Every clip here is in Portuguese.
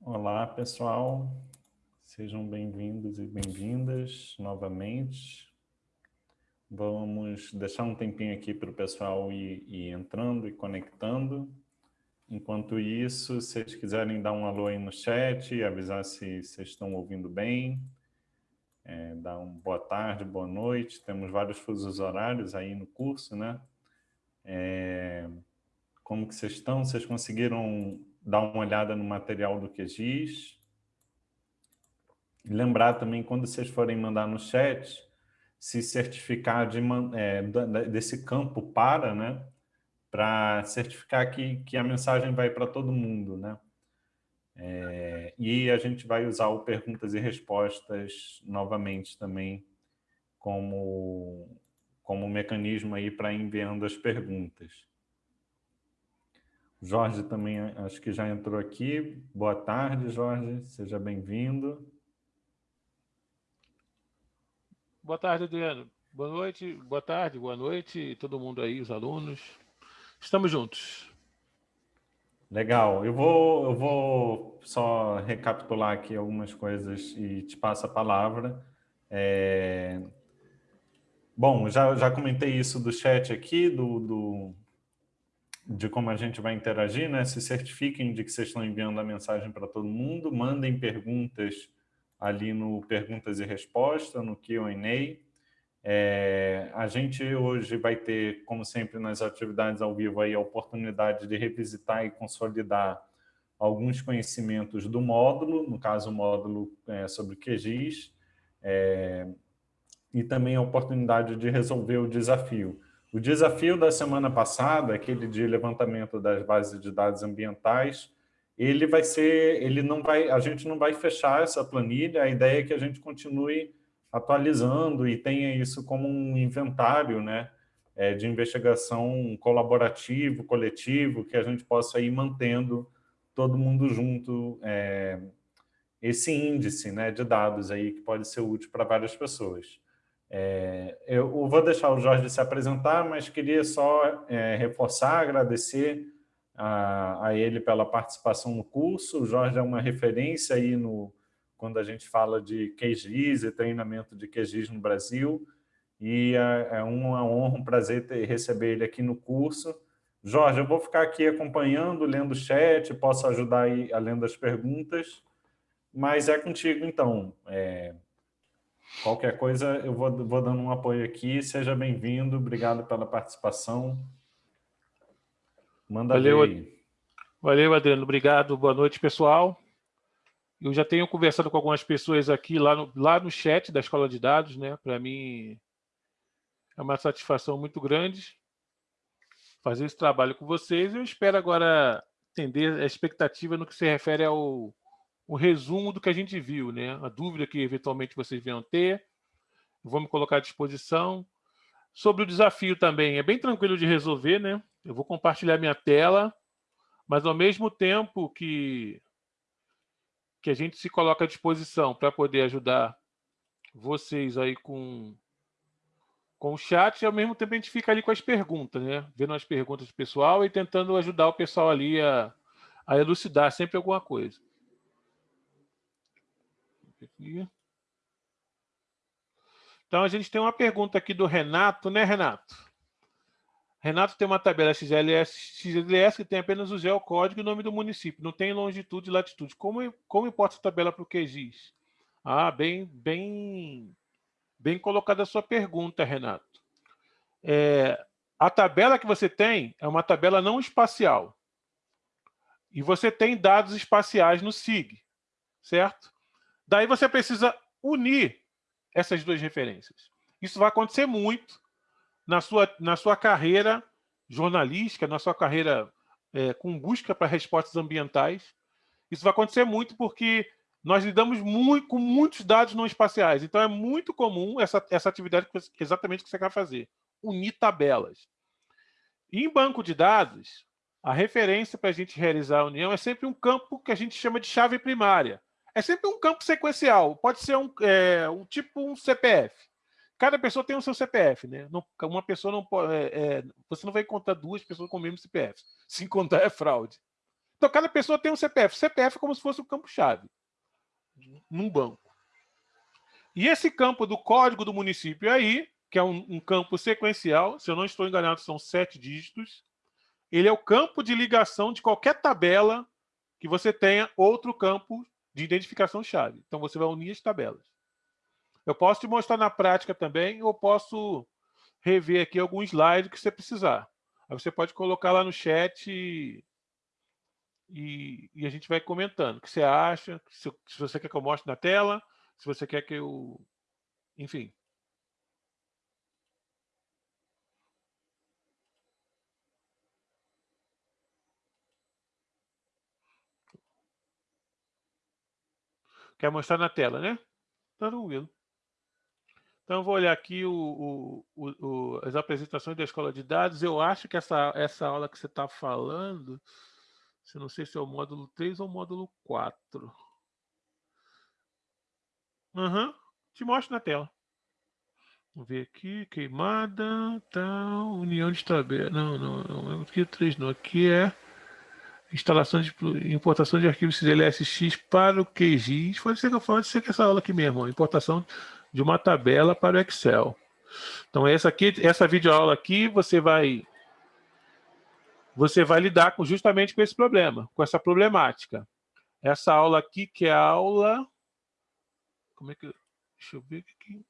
Olá, pessoal. Sejam bem-vindos e bem-vindas novamente. Vamos deixar um tempinho aqui para o pessoal ir, ir, entrando e conectando. Enquanto isso, se vocês quiserem dar um alô aí no chat, avisar se vocês estão ouvindo bem, é, dar um boa tarde, boa noite. Temos vários fusos horários aí no curso, né? É, como que vocês estão? Vocês conseguiram dar uma olhada no material do QGIS. Lembrar também, quando vocês forem mandar no chat, se certificar de, é, desse campo para, né? Para certificar que, que a mensagem vai para todo mundo, né? É, e a gente vai usar o perguntas e respostas novamente também como, como mecanismo aí para enviando as perguntas. Jorge também acho que já entrou aqui. Boa tarde, Jorge. Seja bem-vindo. Boa tarde, Adriano. Boa noite, boa tarde, boa noite, todo mundo aí, os alunos. Estamos juntos. Legal. Eu vou, eu vou só recapitular aqui algumas coisas e te passo a palavra. É... Bom, já, já comentei isso do chat aqui, do, do, de como a gente vai interagir, né? Se certifiquem de que vocês estão enviando a mensagem para todo mundo, mandem perguntas ali no Perguntas e Respostas, no Q&A. É, a gente hoje vai ter, como sempre nas atividades ao vivo, aí, a oportunidade de revisitar e consolidar alguns conhecimentos do módulo, no caso o módulo é, sobre QGIS, é, e também a oportunidade de resolver o desafio. O desafio da semana passada, aquele de levantamento das bases de dados ambientais, ele vai ser, ele não vai, a gente não vai fechar essa planilha, a ideia é que a gente continue atualizando e tenha isso como um inventário, né, é, de investigação colaborativo, coletivo, que a gente possa ir mantendo todo mundo junto é, esse índice, né, de dados aí que pode ser útil para várias pessoas. É, eu vou deixar o Jorge se apresentar, mas queria só é, reforçar, agradecer a, a, ele pela participação no curso. O Jorge é uma referência aí no, quando a gente fala de QGIS e treinamento de QGIS no Brasil, e é, é uma honra, um prazer ter, receber ele aqui no curso. Jorge, eu vou ficar aqui acompanhando, lendo o chat, posso ajudar aí além as perguntas, mas é contigo, então. É, Qualquer coisa, eu vou, vou dando um apoio aqui. Seja bem-vindo, obrigado pela participação. Manda Valeu, aí. Valeu, Adriano. Obrigado. Boa noite, pessoal. Eu já tenho conversado com algumas pessoas aqui lá no, lá no chat da Escola de Dados, né? Para mim é uma satisfação muito grande fazer esse trabalho com vocês. Eu espero agora entender a expectativa no que se refere ao um resumo do que a gente viu, né? A dúvida que eventualmente vocês venham ter, vou me colocar à disposição. Sobre o desafio também, é bem tranquilo de resolver, né? Eu vou compartilhar minha tela, mas ao mesmo tempo que, que a gente se coloca à disposição para poder ajudar vocês aí com, com o chat, ao mesmo tempo a gente fica ali com as perguntas, né? Vendo as perguntas do pessoal e tentando ajudar o pessoal ali a, a elucidar sempre alguma coisa. Então, a gente tem uma pergunta aqui do Renato, né, Renato? Renato tem uma tabela XLS, XLS que tem apenas o geocódigo e o nome do município, não tem longitude e latitude. Como, como importa essa tabela para o QGIS? Ah, bem, bem, bem colocada a sua pergunta, Renato. É, a tabela que você tem é uma tabela não espacial. E você tem dados espaciais no SIG, certo? Daí você precisa unir essas duas referências. Isso vai acontecer muito na sua, na sua carreira jornalística, na sua carreira é, com busca para respostas ambientais. Isso vai acontecer muito porque nós lidamos muito, com muitos dados não espaciais. Então, é muito comum essa, essa atividade que exatamente que você quer fazer, unir tabelas. Em banco de dados, a referência para a gente realizar a união é sempre um campo que a gente chama de chave primária É sempre um campo sequencial. Pode ser um, é, um tipo um CPF. Cada pessoa tem o seu CPF, né? Não, uma pessoa não pode. É, é, você não vai encontrar duas pessoas com o mesmo CPF. Se encontrar é fraude. Então, cada pessoa tem um CPF. CPF é como se fosse um campo-chave num banco. E esse campo do código do município aí, que é um, um campo sequencial, se eu não estou enganado, são sete dígitos, ele é o campo de ligação de qualquer tabela que você tenha outro campo de identificação-chave. Então, você vai unir as tabelas. Eu posso te mostrar na prática também, ou posso rever aqui algum slide que você precisar. Aí você pode colocar lá no chat e, e, e a gente vai comentando o que você acha, se, se você quer que eu mostre na tela, se você quer que eu... Enfim. Quer mostrar na tela, né? Tá tranquilo. Então, eu vou olhar aqui o, o, o, as apresentações da escola de dados. Eu acho que essa, essa aula que você está falando, eu não sei se é o módulo 3 ou o módulo 4. Uhum. Te mostro na tela. Vamos ver aqui, queimada, tal, união de tabela. Não, não, não, aqui é 3 não, aqui é instalação de importação de arquivos CLSX para o QGIS. Pode ser que eu pode ser que essa aula aqui mesmo, importação de uma tabela para o Excel. Então essa aqui, essa videoaula aqui, você vai você vai lidar com, justamente com esse problema, com essa problemática. Essa aula aqui, que é a aula... Como é que... Deixa eu ver aqui.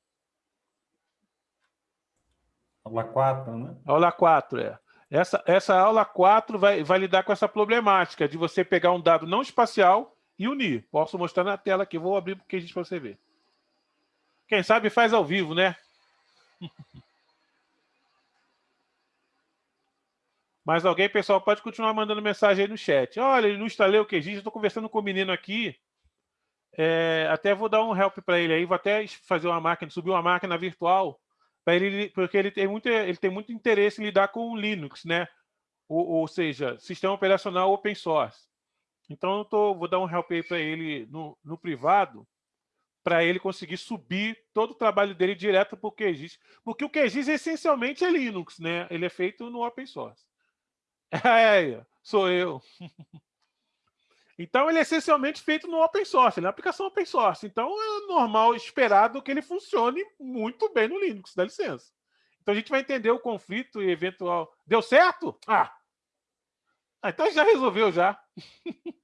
Aula 4, né? Aula 4, é. Essa, essa aula 4 vai, vai lidar com essa problemática de você pegar um dado não espacial e unir. Posso mostrar na tela aqui, vou abrir porque a gente para você ver. Quem sabe faz ao vivo, né? Mas alguém, pessoal, pode continuar mandando mensagem aí no chat. Olha, não instalei o QGIS, estou conversando com o menino aqui. É, até vou dar um help para ele aí, vou até fazer uma máquina, subir uma máquina virtual para ele, porque ele tem muito, ele tem muito interesse em lidar com o Linux, né? Ou, ou seja, sistema operacional open source. Então, eu tô, vou dar um help aí para ele no, no privado, para ele conseguir subir todo o trabalho dele direto para o QGIS. Porque o QGIS essencialmente é Linux, né? Ele é feito no open source. É, sou eu. Então, ele é essencialmente feito no open source, uma aplicação open source. Então, é normal, esperado que ele funcione muito bem no Linux, dá licença. Então, a gente vai entender o conflito e eventual... Deu certo? Ah! ah então, já resolveu, já.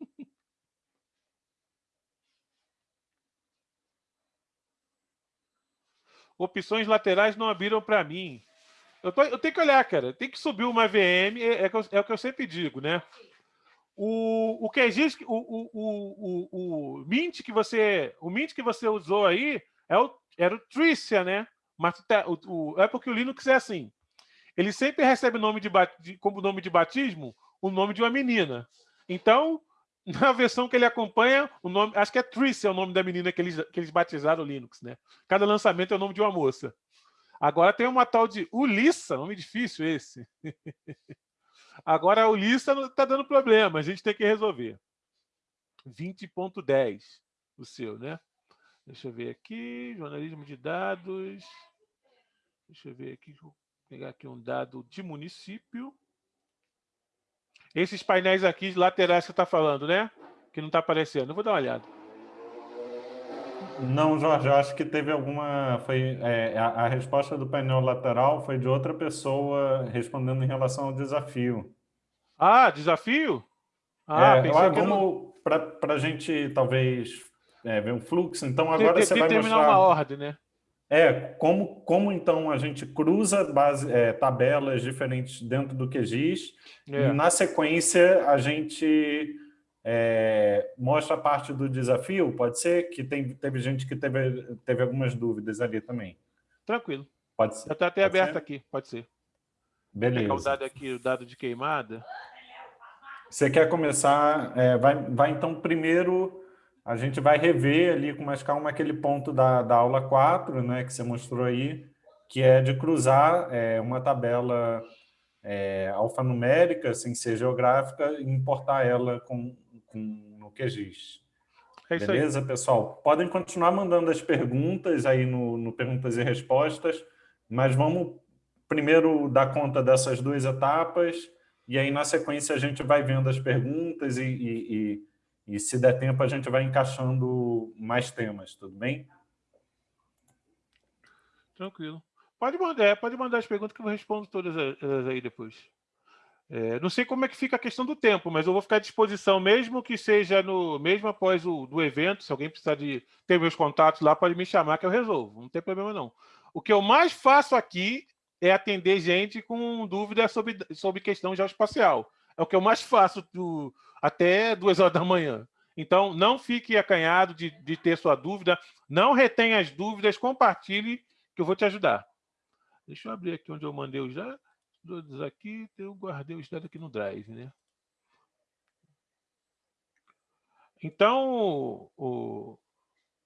Opções laterais não abriram para mim. Eu, tô, eu, tenho que olhar, cara. Tem que subir uma VM, é, é, é o que eu sempre digo, né? O, o QGIS, o, o, o, o, Mint que você, o Mint que você usou aí é o, era o Tricia, né? Mas tá, o, o, é porque o Linux é assim. Ele sempre recebe nome de, como nome de batismo o nome de uma menina. Então, na versão que ele acompanha, o nome, acho que é Tricia é o nome da menina que eles, que eles batizaram o Linux, né? Cada lançamento é o nome de uma moça. Agora tem uma tal de Ulissa, nome difícil esse. Agora a Ulissa está dando problema, a gente tem que resolver. 20.10 o seu, né? Deixa eu ver aqui, jornalismo de dados. Deixa eu ver aqui, vou pegar aqui um dado de município. Esses painéis aqui laterais que você está falando, né? Que não está aparecendo. Eu vou dar uma olhada. Não, Jorge, eu acho que teve alguma. Foi, é, a, a, resposta do painel lateral foi de outra pessoa respondendo em relação ao desafio. Ah, desafio? Ah, é, pensei que vamos para a gente talvez é, ver um fluxo. Então agora tem, você tem vai terminar mostrar. uma ordem, né? É, como, como então a gente cruza base, é, tabelas diferentes dentro do QGIS é. e na sequência a gente é, mostra a parte do desafio, pode ser? Que tem, teve gente que teve, teve algumas dúvidas ali também. Tranquilo. Pode ser. Está até aberto ser? aqui, pode ser. Beleza. Vou pegar o dado aqui, o dado de queimada. Você quer começar, é, vai, vai então primeiro, a gente vai rever ali com mais calma aquele ponto da, da aula 4, né, que você mostrou aí, que é de cruzar é, uma tabela é, alfanumérica, sem ser geográfica, e importar ela com, com, no QGIS. É Beleza, pessoal? Podem continuar mandando as perguntas aí no, no Perguntas e Respostas, mas vamos primeiro dar conta dessas duas etapas e aí, na sequência, a gente vai vendo as perguntas e, e, e, e se der tempo, a gente vai encaixando mais temas, tudo bem? Tranquilo. Pode mandar, é, pode mandar as perguntas que eu respondo todas elas aí depois. É, não sei como é que fica a questão do tempo, mas eu vou ficar à disposição, mesmo que seja no mesmo após o do evento, se alguém precisar de ter meus contatos lá, pode me chamar que eu resolvo, não tem problema não. O que eu mais faço aqui é atender gente com dúvida sobre, sobre questão geoespacial. É o que eu mais faço do, até duas horas da manhã. Então, não fique acanhado de, de ter sua dúvida, não retenha as dúvidas, compartilhe, que eu vou te ajudar. Deixa eu abrir aqui onde eu mandei os dados aqui, eu guardei os dados aqui no Drive, né? Então, o,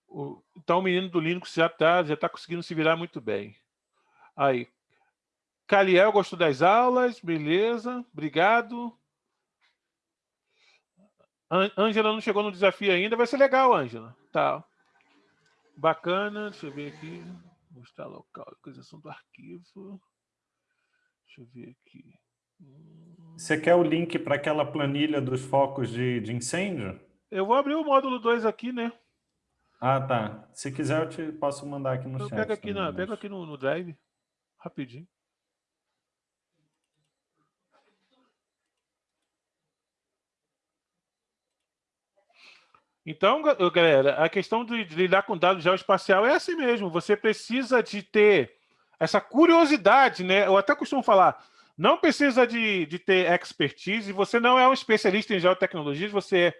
o, então o menino do Linux já está já tá conseguindo se virar muito bem. Aí, Caliel gostou das aulas, beleza, obrigado. Ângela não chegou no desafio ainda, vai ser legal, Ângela. Tá. Bacana, deixa eu ver aqui. Mostrar local, localização do arquivo. Deixa eu ver aqui. Você quer o link para aquela planilha dos focos de, de incêndio? Eu vou abrir o módulo 2 aqui, né? Ah, tá. Se quiser, eu te posso mandar aqui no eu chat. Pega aqui, também, pega aqui no, no Drive, rapidinho. Então, galera, a questão de, lidar com dados geoespacial é assim mesmo. Você precisa de ter essa curiosidade, né? Eu até costumo falar, não precisa de, de ter expertise, você não é um especialista em geotecnologias, você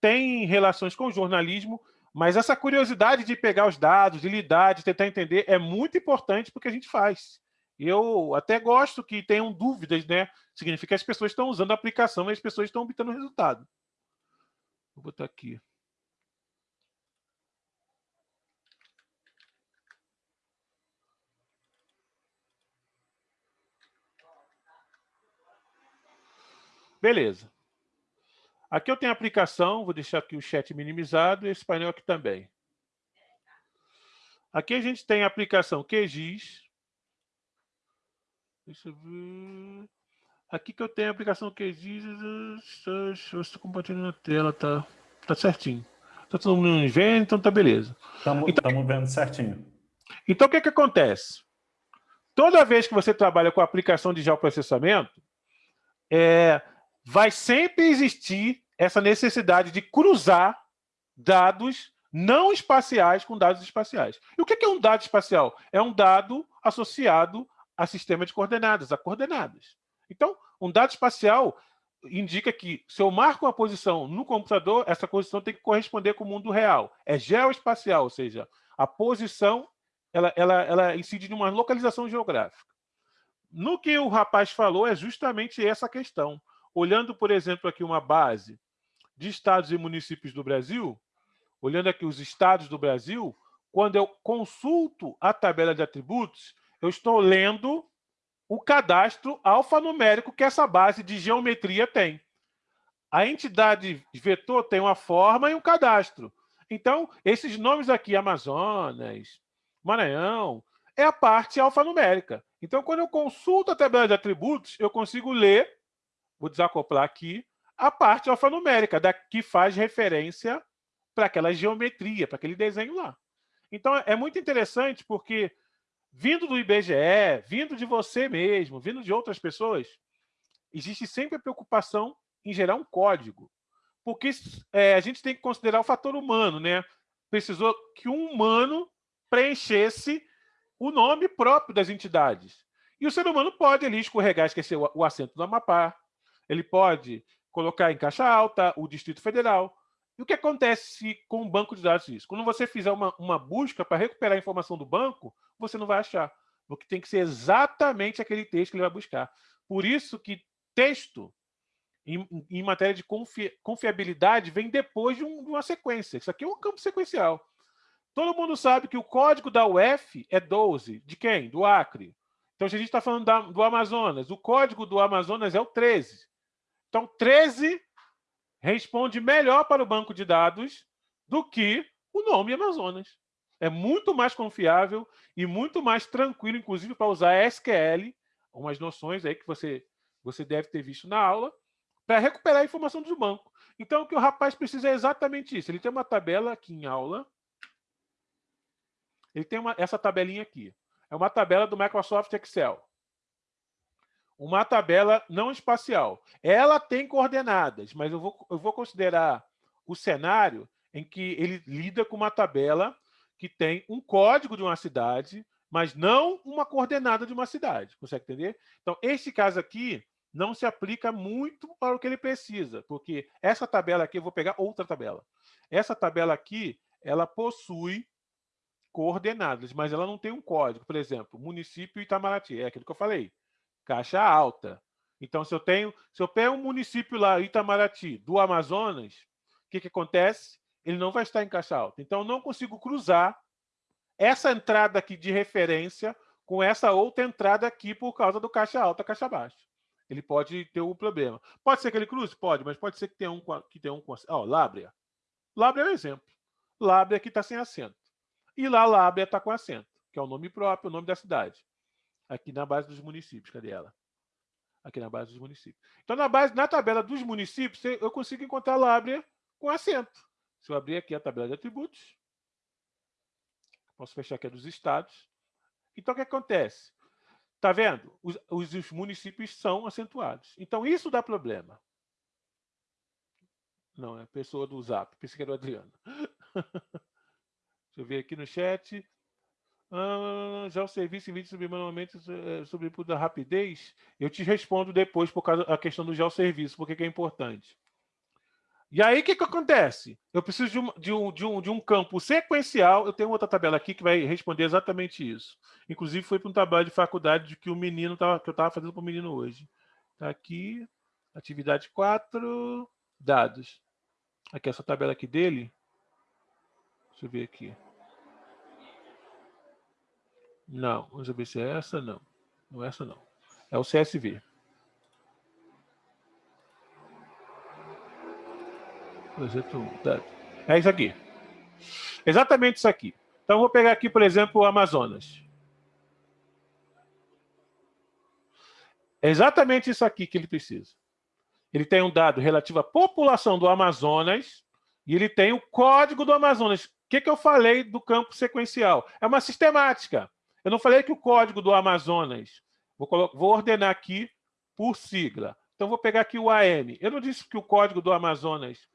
tem relações com jornalismo, mas essa curiosidade de pegar os dados, de lidar, de tentar entender, é muito importante porque a gente faz. Eu até gosto que tenham dúvidas, né? Significa que as pessoas estão usando a aplicação e as pessoas estão obtendo resultado. Vou botar aqui. Beleza. Aqui eu tenho a aplicação, vou deixar aqui o chat minimizado e esse painel aqui também. Aqui a gente tem a aplicação QGIS. Deixa eu ver. Aqui que eu tenho a aplicação QGIS. Eu estou compartilhando a tela, tá, tá certinho. Tá todo mundo vendo, então tá beleza. Estamos então, vendo certinho. Então o que, que acontece? Toda vez que você trabalha com a aplicação de geoprocessamento, é, vai sempre existir essa necessidade de cruzar dados não espaciais com dados espaciais. E o que é um dado espacial? É um dado associado a sistema de coordenadas, a coordenadas. Então, um dado espacial indica que se eu marco uma posição no computador, essa posição tem que corresponder com o mundo real. É geoespacial, ou seja, a posição ela, ela, ela incide localização geográfica. No que o rapaz falou é justamente essa questão. Olhando, por exemplo, aqui uma base de estados e municípios do Brasil, olhando aqui os estados do Brasil, quando eu consulto a tabela de atributos, eu estou lendo o cadastro alfanumérico que essa base de geometria tem. A entidade vetor tem uma forma e um cadastro. Então, esses nomes aqui, Amazonas, Maranhão, é a parte alfanumérica. Então, quando eu consulto a tabela de atributos, eu consigo ler vou desacoplar aqui, a parte alfanumérica, da, que faz referência para aquela geometria, para aquele desenho lá. Então, é muito interessante porque, vindo do IBGE, vindo de você mesmo, vindo de outras pessoas, existe sempre a preocupação em gerar um código. Porque é, a gente tem que considerar o fator humano, né? Precisou que um humano preenchesse o nome próprio das entidades. E o ser humano pode ali escorregar, esquecer o, o acento do Amapá, ele pode colocar em caixa alta o Distrito Federal. E o que acontece com o banco de dados disso? Quando você fizer uma, uma busca para recuperar a informação do banco, você não vai achar. Porque tem que ser exatamente aquele texto que ele vai buscar. Por isso que texto, em, em matéria de confi, confiabilidade, vem depois de, um, de uma sequência. Isso aqui é um campo sequencial. Todo mundo sabe que o código da UF é 12. De quem? Do Acre. Então, se a gente está falando da, do Amazonas, o código do Amazonas é o 13. Então, 13 responde melhor para o banco de dados do que o nome Amazonas. É muito mais confiável e muito mais tranquilo, inclusive para usar SQL, umas noções aí que você, você deve ter visto na aula, para recuperar a informação do banco. Então, o que o rapaz precisa é exatamente isso. Ele tem uma tabela aqui em aula. Ele tem uma, essa tabelinha aqui. É uma tabela do Microsoft Excel. Uma tabela não espacial. Ela tem coordenadas, mas eu vou, eu vou considerar o cenário em que ele lida com uma tabela que tem um código de uma cidade, mas não uma coordenada de uma cidade. Consegue entender? Então, este caso aqui não se aplica muito para o que ele precisa, porque essa tabela aqui, eu vou pegar outra tabela. Essa tabela aqui, ela possui coordenadas, mas ela não tem um código. Por exemplo, município Itamaraty, é aquilo que eu falei, caixa alta. Então, se eu tenho, se eu pego um município lá, Itamaraty, do Amazonas, o que, que acontece? Ele não vai estar em caixa alta. Então, eu não consigo cruzar essa entrada aqui de referência com essa outra entrada aqui por causa do caixa alta, caixa baixa ele pode ter um problema. Pode ser que ele cruze? Pode, mas pode ser que tenha um que tenha um Ó, oh, Lábrea. Lábrea é um exemplo. Lábrea aqui está sem acento. E lá Lábrea está com acento, que é o nome próprio, o nome da cidade. Aqui na base dos municípios. Cadê ela? Aqui na base dos municípios. Então, na base, na tabela dos municípios, eu consigo encontrar Lábrea com acento. Se eu abrir aqui a tabela de atributos, posso fechar aqui a dos estados. Então, o que acontece? Está vendo? Os, os, municípios são acentuados. Então, isso dá problema. Não, é a pessoa do Zap. Pensei que era o Adriano. Deixa eu ver aqui no chat. Ah, já o serviço em vídeo sobre manualmente eh, sobre da rapidez. Eu te respondo depois por causa da questão do geoserviço, porque é importante. E aí, o que, que acontece? Eu preciso de um, de, um, de, um, de um campo sequencial. Eu tenho outra tabela aqui que vai responder exatamente isso. Inclusive, foi para um trabalho de faculdade de que o menino tava, que eu estava fazendo para o menino hoje. Está aqui, atividade 4, dados. Aqui, essa tabela aqui dele. Deixa eu ver aqui. Não, vamos ver se é essa, não. Não é essa, não. É o CSV. 1. É isso aqui. Exatamente isso aqui. Então, vou pegar aqui, por exemplo, o Amazonas. É exatamente isso aqui que ele precisa. Ele tem um dado relativo à população do Amazonas e ele tem o código do Amazonas. O que, que eu falei do campo sequencial? É uma sistemática. Eu não falei que o código do Amazonas... Vou, vou ordenar aqui por sigla. Então, vou pegar aqui o AM. Eu não disse que o código do Amazonas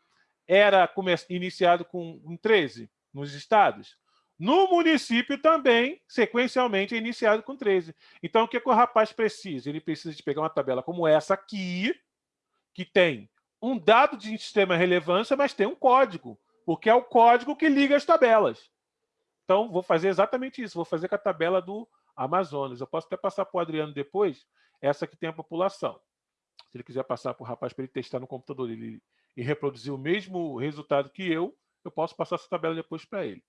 era iniciado com um 13 nos estados. No município também, sequencialmente, é iniciado com 13. Então, o que, é que o rapaz precisa? Ele precisa de pegar uma tabela como essa aqui, que tem um dado de extrema relevância, mas tem um código, porque é o código que liga as tabelas. Então, vou fazer exatamente isso. Vou fazer com a tabela do Amazonas. Eu posso até passar para o Adriano depois, essa que tem a população. Se ele quiser passar para o rapaz para ele testar no computador, ele e reproduzir o mesmo resultado que eu, eu posso passar essa tabela depois para ele.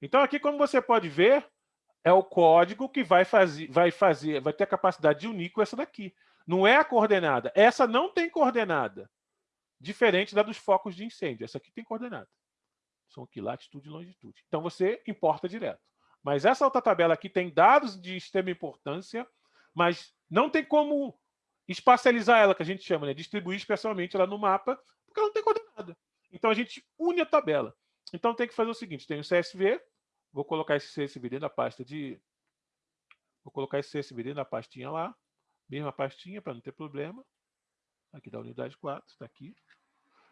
Então, aqui, como você pode ver, é o código que vai fazer, vai fazer, vai ter a capacidade de unir com essa daqui. Não é a coordenada. Essa não tem coordenada. Diferente da dos focos de incêndio. Essa aqui tem coordenada. São aqui latitude e longitude. Então, você importa direto. Mas essa outra tabela aqui tem dados de extrema importância, mas não tem como espacializar ela, que a gente chama, né? distribuir especialmente ela no mapa porque ela não tem coordenada. Então a gente une a tabela. Então tem que fazer o seguinte: tem o CSV, vou colocar esse CSV dentro da pasta de. Vou colocar esse CSV dentro da pastinha lá, mesma pastinha para não ter problema. Aqui da unidade 4, está aqui.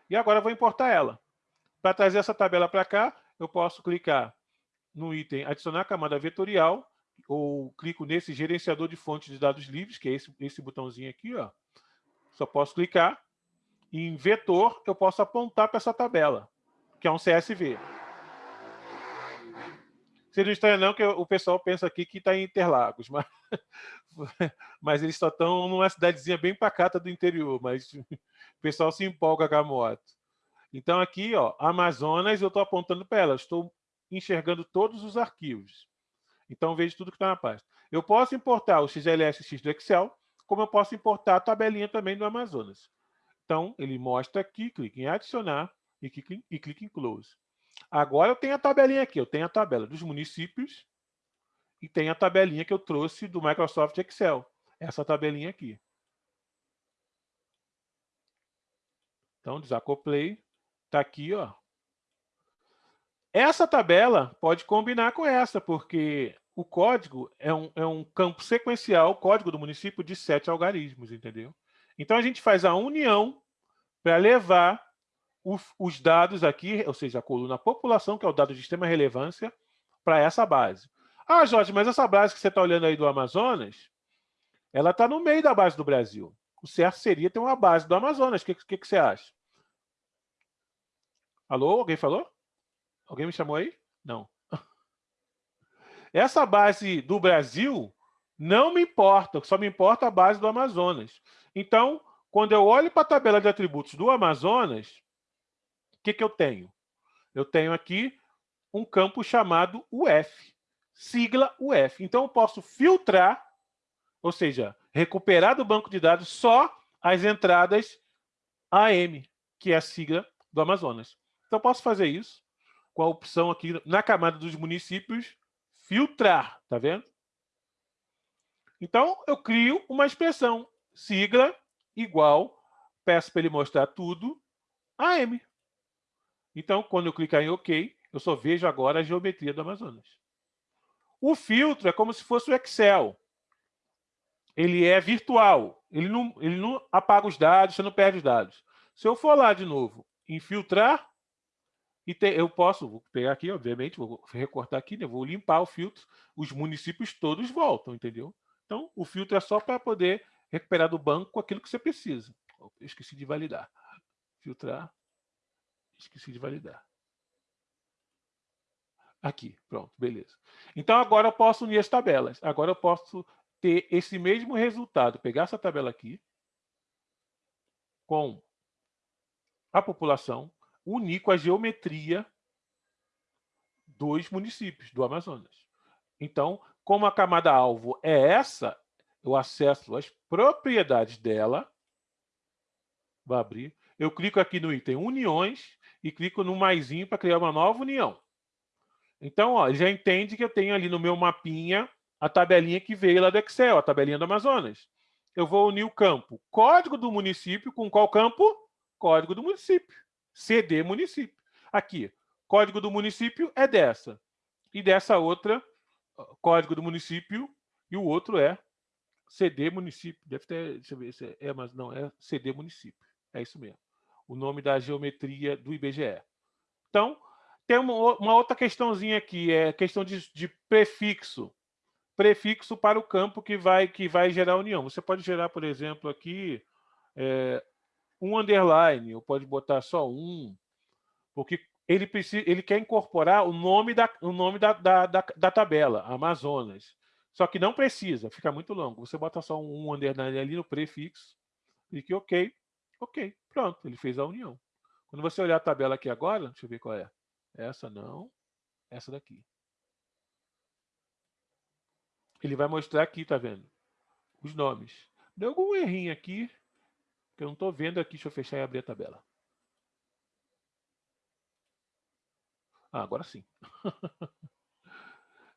E agora vou importar ela. Para trazer essa tabela para cá, eu posso clicar no item adicionar camada vetorial, ou clico nesse gerenciador de fontes de dados livres, que é esse, esse botãozinho aqui. Ó. Só posso clicar em vetor, eu posso apontar para essa tabela, que é um CSV. Não estranha não que o pessoal pensa aqui que está em Interlagos, mas, mas eles só estão numa cidadezinha bem pacata do interior, mas o pessoal se empolga com a moto. Então aqui, ó, Amazonas, eu estou apontando para ela, estou enxergando todos os arquivos. Então vejo tudo que está na pasta. Eu posso importar o XLSX do Excel, como eu posso importar a tabelinha também do Amazonas. Então, ele mostra aqui, clique em adicionar e clique e clique em close. Agora eu tenho a tabelinha aqui, eu tenho a tabela dos municípios e tem a tabelinha que eu trouxe do Microsoft Excel. Essa tabelinha aqui. Então, desacoplei. Está aqui, ó. Essa tabela pode combinar com essa, porque o código é um, é um campo sequencial, código do município, de sete algarismos, entendeu? Então, a gente faz a união para levar o, os dados aqui, ou seja, a coluna população, que é o dado de extrema relevância, para essa base. Ah, Jorge, mas essa base que você está olhando aí do Amazonas, ela está no meio da base do Brasil. O certo seria ter uma base do Amazonas. O que, que, que você acha? Alô? Alguém falou? Alguém me chamou aí? Não. Essa base do Brasil não me importa, só me importa a base do Amazonas. Então, quando eu olho para a tabela de atributos do Amazonas, o que, que eu tenho? Eu tenho aqui um campo chamado UF sigla UF. Então, eu posso filtrar, ou seja, recuperar do banco de dados só as entradas AM, que é a sigla do Amazonas. Então, posso fazer isso com a opção aqui na camada dos municípios, filtrar, tá vendo? Então, eu crio uma expressão, sigla igual, peço para ele mostrar tudo, AM. Então, quando eu clicar em OK, eu só vejo agora a geometria do Amazonas. O filtro é como se fosse o Excel. Ele é virtual. Ele não, ele não apaga os dados, você não perde os dados. Se eu for lá de novo em filtrar, e te, eu posso, vou pegar aqui, obviamente, vou recortar aqui, né, vou limpar o filtro, os municípios todos voltam, entendeu? Então, o filtro é só para poder recuperar do banco aquilo que você precisa. Eu esqueci de validar. Filtrar, esqueci de validar. Aqui, pronto, beleza. Então, agora eu posso unir as tabelas. Agora eu posso ter esse mesmo resultado. Pegar essa tabela aqui com a população, unir com a geometria dos municípios do Amazonas. Então, como a camada alvo é essa, eu acesso as propriedades dela. Vou abrir. Eu clico aqui no item uniões e clico no maisinho para criar uma nova união. Então, ó, já entende que eu tenho ali no meu mapinha a tabelinha que veio lá do Excel, a tabelinha do Amazonas. Eu vou unir o campo código do município com qual campo? Código do município. CD município. Aqui, código do município é dessa. E dessa outra, código do município, e o outro é CD município. Deve ter, deixa eu ver se é, mas não, é CD município. É isso mesmo. O nome da geometria do IBGE. Então, tem uma, uma outra questãozinha aqui, é questão de, de prefixo. Prefixo para o campo que vai, que vai gerar união. Você pode gerar, por exemplo, aqui é, um underline, ou pode botar só um, porque ele, precisa, ele quer incorporar o nome da, o nome da, da, da, da tabela, Amazonas. Só que não precisa, fica muito longo. Você bota só um underline ali no prefixo, clique OK, OK, pronto, ele fez a união. Quando você olhar a tabela aqui agora, deixa eu ver qual é. Essa não. Essa daqui. Ele vai mostrar aqui, tá vendo? Os nomes. Deu algum errinho aqui, que eu não estou vendo aqui. Deixa eu fechar e abrir a tabela. Ah, agora sim.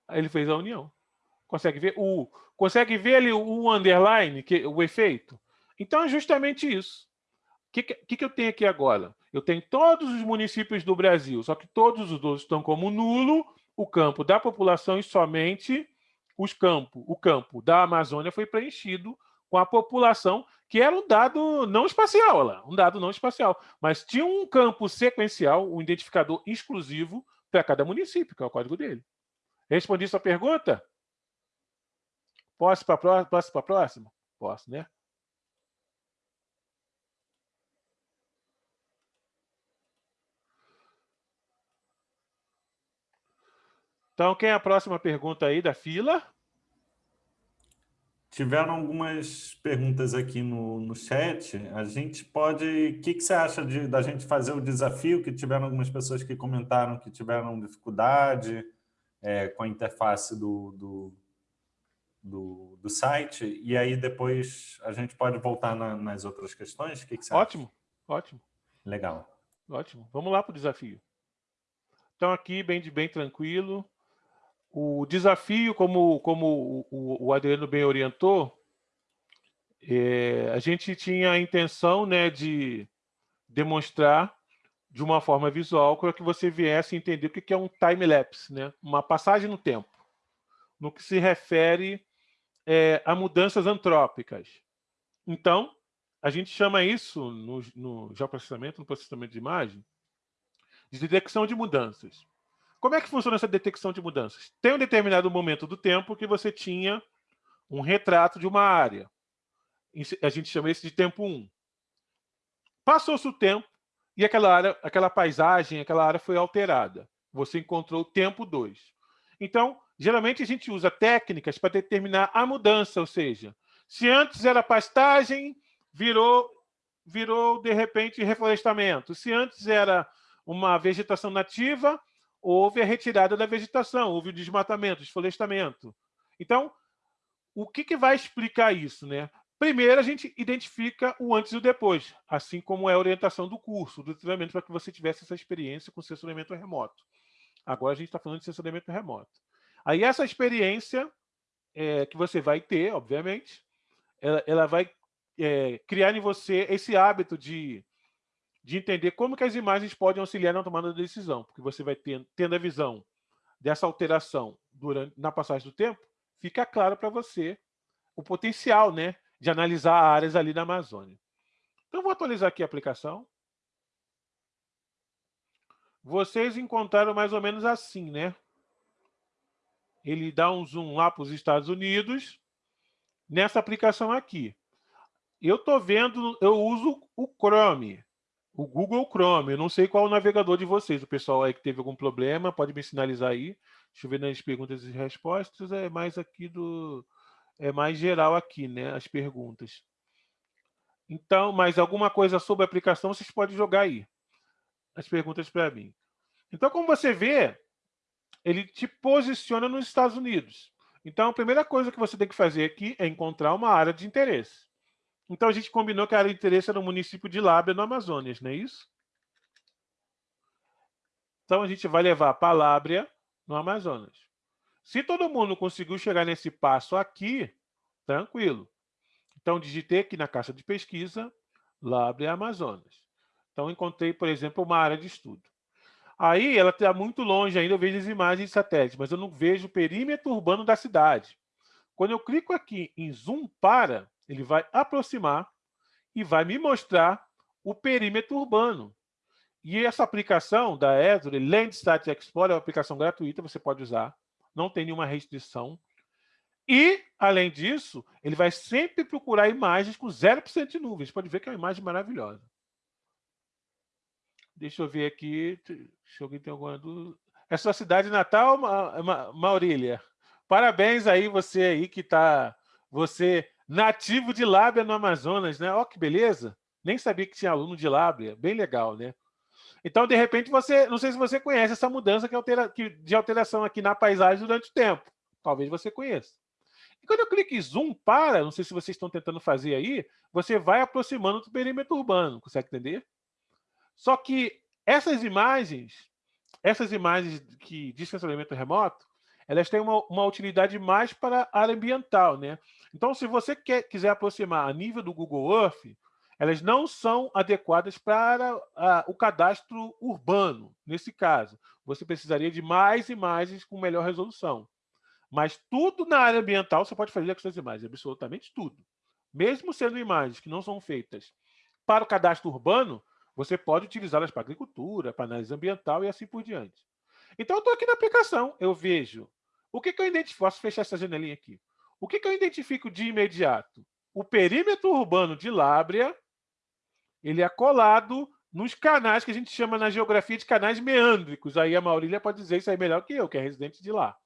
Aí ele fez a união. Consegue ver o consegue ver ali o underline, que o efeito? Então é justamente isso. O que, que, que eu tenho aqui agora? Eu tenho todos os municípios do Brasil, só que todos os outros estão como nulo, o campo da população e somente os campos, o campo da Amazônia foi preenchido com a população, que era um dado não espacial, lá, um dado não espacial, mas tinha um campo sequencial, um identificador exclusivo para cada município, que é o código dele. Respondi sua pergunta? Posso para a próxima? Posso, né? Então, quem é a próxima pergunta aí da fila? Tiveram algumas perguntas aqui no, no chat. A gente pode... O que, que você acha de, da gente fazer o desafio? Que tiveram algumas pessoas que comentaram que tiveram dificuldade é, com a interface do, do, do, do, site. E aí depois a gente pode voltar na, nas outras questões? O que, que você ótimo, acha? Ótimo, ótimo. Legal. Ótimo. Vamos lá para o desafio. Então, aqui, bem, bem tranquilo. O desafio, como, como o, o Adriano bem orientou, é, a gente tinha a intenção né, de demonstrar de uma forma visual para que você viesse entender o que é um time-lapse, né? uma passagem no tempo, no que se refere é, a mudanças antrópicas. Então, a gente chama isso, no, no geoprocessamento, no processamento de imagem, de detecção de mudanças. Como é que funciona essa detecção de mudanças? Tem um determinado momento do tempo que você tinha um retrato de uma área. A gente chama esse de tempo 1. Passou-se o tempo e aquela área, aquela paisagem, aquela área foi alterada. Você encontrou o tempo 2. Então, geralmente a gente usa técnicas para determinar a mudança, ou seja, se antes era pastagem, virou, virou de repente reflorestamento. Se antes era uma vegetação nativa, houve a retirada da vegetação, houve o desmatamento, desflorestamento. Então, o que, que vai explicar isso? Né? Primeiro, a gente identifica o antes e o depois, assim como é a orientação do curso, do treinamento, para que você tivesse essa experiência com sensoramento remoto. Agora a gente está falando de sensoramento remoto. Aí essa experiência é, que você vai ter, obviamente, ela, ela vai é, criar em você esse hábito de de entender como que as imagens podem auxiliar na tomada da decisão, porque você vai ter, tendo a visão dessa alteração durante, na passagem do tempo, fica claro para você o potencial né, de analisar áreas ali na Amazônia. Então, vou atualizar aqui a aplicação. Vocês encontraram mais ou menos assim, né? Ele dá um zoom lá para os Estados Unidos, nessa aplicação aqui. Eu estou vendo, eu uso o Chrome o Google Chrome. Eu não sei qual o navegador de vocês. O pessoal aí que teve algum problema, pode me sinalizar aí. Deixa eu ver nas perguntas e respostas. É mais aqui do... É mais geral aqui, né? As perguntas. Então, mais alguma coisa sobre a aplicação, vocês podem jogar aí. As perguntas para mim. Então, como você vê, ele te posiciona nos Estados Unidos. Então, a primeira coisa que você tem que fazer aqui é encontrar uma área de interesse. Então a gente combinou que a área de interesse era o município de Lábia, no Amazonas, não é isso? Então a gente vai levar para Lábia, no Amazonas. Se todo mundo conseguiu chegar nesse passo aqui, tranquilo. Então digitei aqui na caixa de pesquisa, Lábia, Amazonas. Então encontrei, por exemplo, uma área de estudo. Aí ela está muito longe ainda, eu vejo as imagens de satélite, mas eu não vejo o perímetro urbano da cidade. Quando eu clico aqui em zoom para, ele vai aproximar e vai me mostrar o perímetro urbano. E essa aplicação da Esri, Landsat Explorer, é uma aplicação gratuita, você pode usar, não tem nenhuma restrição. E, além disso, ele vai sempre procurar imagens com 0% de nuvens. Você pode ver que é uma imagem maravilhosa. Deixa eu ver aqui, se alguém tem alguma dúvida. É sua cidade natal, Maurília? Parabéns aí, você aí que está... Você Nativo de Lábia no Amazonas, né? Ó, que beleza! Nem sabia que tinha aluno de Lábia. Bem legal, né? Então, de repente, você... Não sei se você conhece essa mudança que altera, que, de alteração aqui na paisagem durante o tempo. Talvez você conheça. E quando eu clico em zoom para, não sei se vocês estão tentando fazer aí, você vai aproximando do perímetro urbano. Consegue entender? Só que essas imagens, essas imagens que de sensoramento remoto, elas têm uma, uma utilidade mais para a área ambiental. Né? Então, se você quer, quiser aproximar a nível do Google Earth, elas não são adequadas para a, o cadastro urbano, nesse caso. Você precisaria de mais imagens com melhor resolução. Mas tudo na área ambiental você pode fazer com essas imagens, absolutamente tudo. Mesmo sendo imagens que não são feitas para o cadastro urbano, você pode utilizá-las para agricultura, para análise ambiental e assim por diante. Então, eu estou aqui na aplicação, eu vejo o que, que eu identifico? Posso fechar essa janelinha aqui. O que, que eu identifico de imediato? O perímetro urbano de Lábrea ele é colado nos canais que a gente chama na geografia de canais meândricos. Aí a Maurília pode dizer isso aí melhor que eu, que é residente de lá.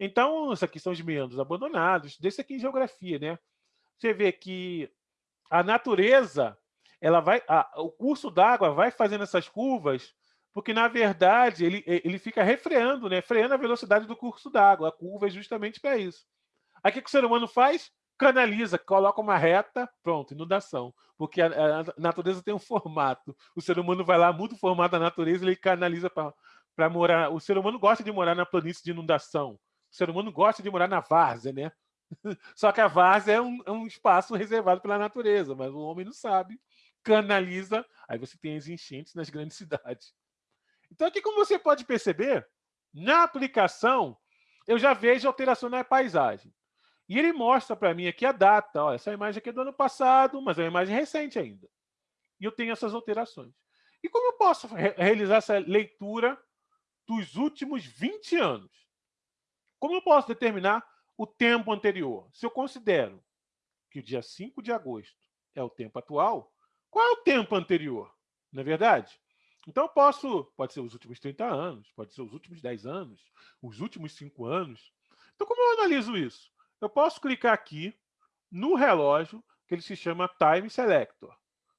Então, isso aqui são os meandros abandonados. Desse aqui em geografia, né? Você vê que a natureza, ela vai, a, o curso d'água vai fazendo essas curvas porque, na verdade, ele, ele fica refreando, né? freando a velocidade do curso d'água. A curva é justamente para isso. Aí o que, que o ser humano faz? Canaliza, coloca uma reta, pronto, inundação. Porque a, a natureza tem um formato. O ser humano vai lá, muda o formato da natureza, ele canaliza para morar. O ser humano gosta de morar na planície de inundação. O ser humano gosta de morar na várzea, né? Só que a várzea é um, é um espaço reservado pela natureza, mas o homem não sabe, canaliza, aí você tem as enchentes nas grandes cidades. Então, aqui, como você pode perceber, na aplicação, eu já vejo alteração na paisagem. E ele mostra para mim aqui a data. Essa imagem aqui é do ano passado, mas é uma imagem recente ainda. E eu tenho essas alterações. E como eu posso re realizar essa leitura dos últimos 20 anos? Como eu posso determinar o tempo anterior? Se eu considero que o dia 5 de agosto é o tempo atual, qual é o tempo anterior? Não é verdade? Então eu posso, pode ser os últimos 30 anos, pode ser os últimos 10 anos, os últimos 5 anos. Então como eu analiso isso? Eu posso clicar aqui no relógio que ele se chama Time Selector.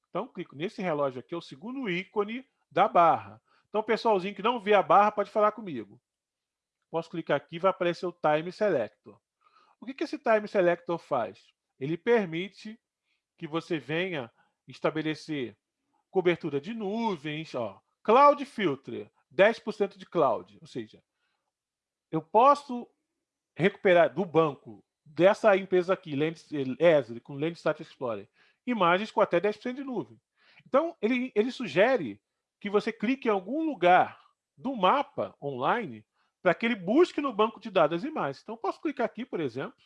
Então clico nesse relógio aqui, é o segundo ícone da barra. Então pessoalzinho que não vê a barra pode falar comigo. Posso clicar aqui vai aparecer o Time Selector. O que, que esse Time Selector faz? Ele permite que você venha estabelecer cobertura de nuvens, ó, Cloud Filter, 10% de cloud, ou seja, eu posso recuperar do banco dessa empresa aqui, Esri, com Landsat Explorer, imagens com até 10% de nuvem. Então, ele, ele sugere que você clique em algum lugar do mapa online para que ele busque no banco de dados as imagens. Então, eu posso clicar aqui, por exemplo,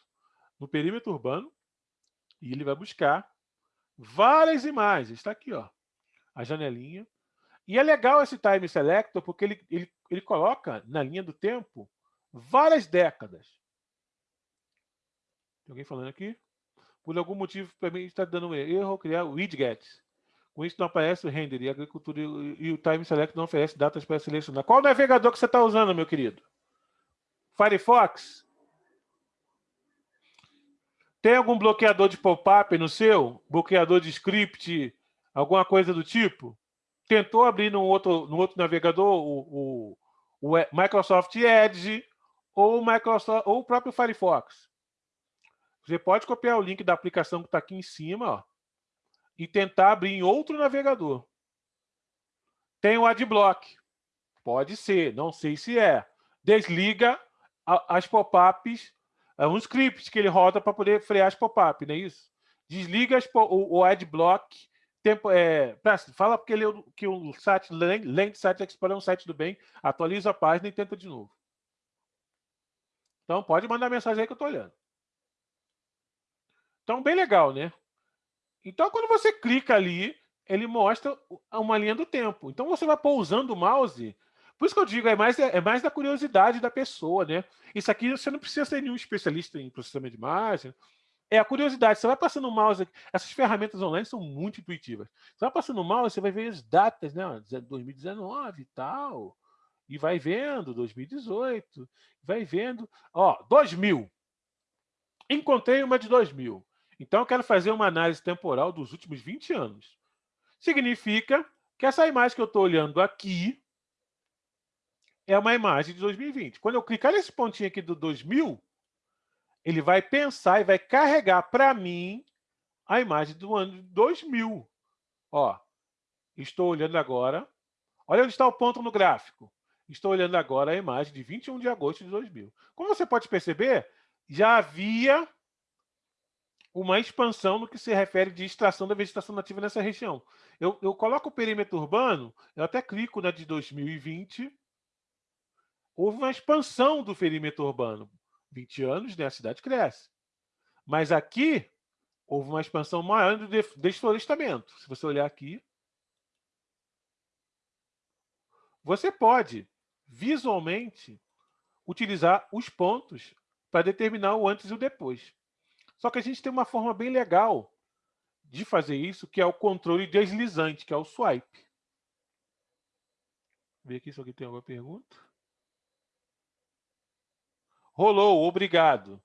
no perímetro urbano, e ele vai buscar várias imagens. Está aqui, ó a janelinha. E é legal esse time selector porque ele, ele, ele coloca na linha do tempo várias décadas. Tem alguém falando aqui? Por algum motivo, para mim, está dando um erro criar widgets. Com isso, não aparece o render e a agricultura e o time select não oferece datas para selecionar. Qual navegador que você está usando, meu querido? Firefox? Tem algum bloqueador de pop-up no seu? Bloqueador de script alguma coisa do tipo, tentou abrir no outro, no outro navegador o, o, o Microsoft Edge ou o, Microsoft, ou o próprio Firefox. Você pode copiar o link da aplicação que está aqui em cima ó, e tentar abrir em outro navegador. Tem o Adblock. Pode ser, não sei se é. Desliga as pop-ups, é um script que ele roda para poder frear as pop-ups, não é isso? Desliga as, o, o Adblock Tempo, é, fala porque ele, que o site, Land Site Explorer é um site do bem, atualiza a página e tenta de novo. Então, pode mandar mensagem aí que eu estou olhando. Então, bem legal, né? Então, quando você clica ali, ele mostra uma linha do tempo. Então, você vai pousando o mouse. Por isso que eu digo, é mais, é mais da curiosidade da pessoa, né? Isso aqui você não precisa ser nenhum especialista em processamento de imagem, é a curiosidade. Você vai passando o mouse, essas ferramentas online são muito intuitivas. Você vai passando o mouse, você vai ver as datas, né? 2019 e tal. E vai vendo 2018, vai vendo, ó, 2000. Encontrei uma de 2000. Então eu quero fazer uma análise temporal dos últimos 20 anos. Significa que essa imagem que eu estou olhando aqui é uma imagem de 2020. Quando eu clicar nesse pontinho aqui do 2000, ele vai pensar e vai carregar para mim a imagem do ano 2000. Ó, estou olhando agora. Olha onde está o ponto no gráfico. Estou olhando agora a imagem de 21 de agosto de 2000. Como você pode perceber, já havia uma expansão no que se refere de extração da vegetação nativa nessa região. Eu, eu coloco o perímetro urbano, eu até clico na de 2020, houve uma expansão do perímetro urbano. 20 anos, né, a cidade cresce. Mas aqui, houve uma expansão maior do desflorestamento. Se você olhar aqui, você pode, visualmente, utilizar os pontos para determinar o antes e o depois. Só que a gente tem uma forma bem legal de fazer isso, que é o controle deslizante, que é o swipe. Vê aqui se alguém tem alguma pergunta. Rolou, obrigado.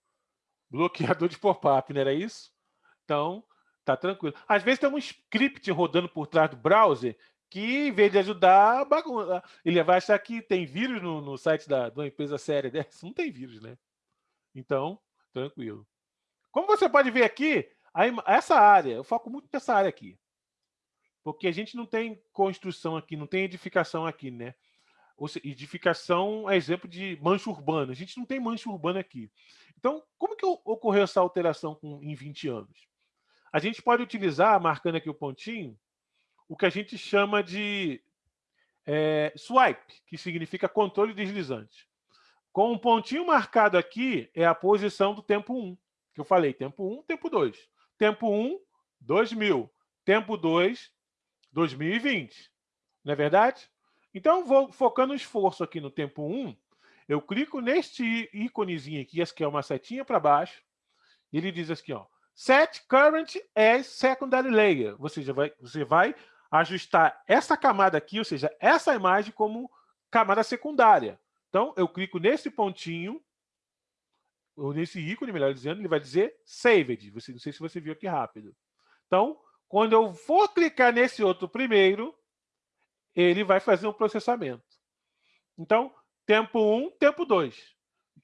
Bloqueador de pop-up, não era isso? Então, tá tranquilo. Às vezes tem um script rodando por trás do browser que, em vez de ajudar, bagunça. ele vai achar que tem vírus no, no site da, de uma empresa séria dessa. Não tem vírus, né? Então, tranquilo. Como você pode ver aqui, essa área, eu foco muito nessa área aqui. Porque a gente não tem construção aqui, não tem edificação aqui, né? edificação é exemplo de mancha urbana. A gente não tem mancha urbana aqui. Então, como que ocorreu essa alteração com, em 20 anos? A gente pode utilizar, marcando aqui o pontinho, o que a gente chama de é, swipe, que significa controle deslizante. Com um pontinho marcado aqui é a posição do tempo 1, que eu falei, tempo 1, tempo 2. Tempo 1, 2000. Tempo 2, 2020. Não é verdade? Então, vou focando o esforço aqui no tempo 1, eu clico neste íconezinho aqui, esse que é uma setinha para baixo, e ele diz aqui, ó, Set Current as Secondary Layer. Ou seja, vai, você vai ajustar essa camada aqui, ou seja, essa imagem como camada secundária. Então, eu clico nesse pontinho, ou nesse ícone, melhor dizendo, ele vai dizer Saved. Você, não sei se você viu aqui rápido. Então, quando eu for clicar nesse outro primeiro, ele vai fazer um processamento. Então, tempo 1, um, tempo 2.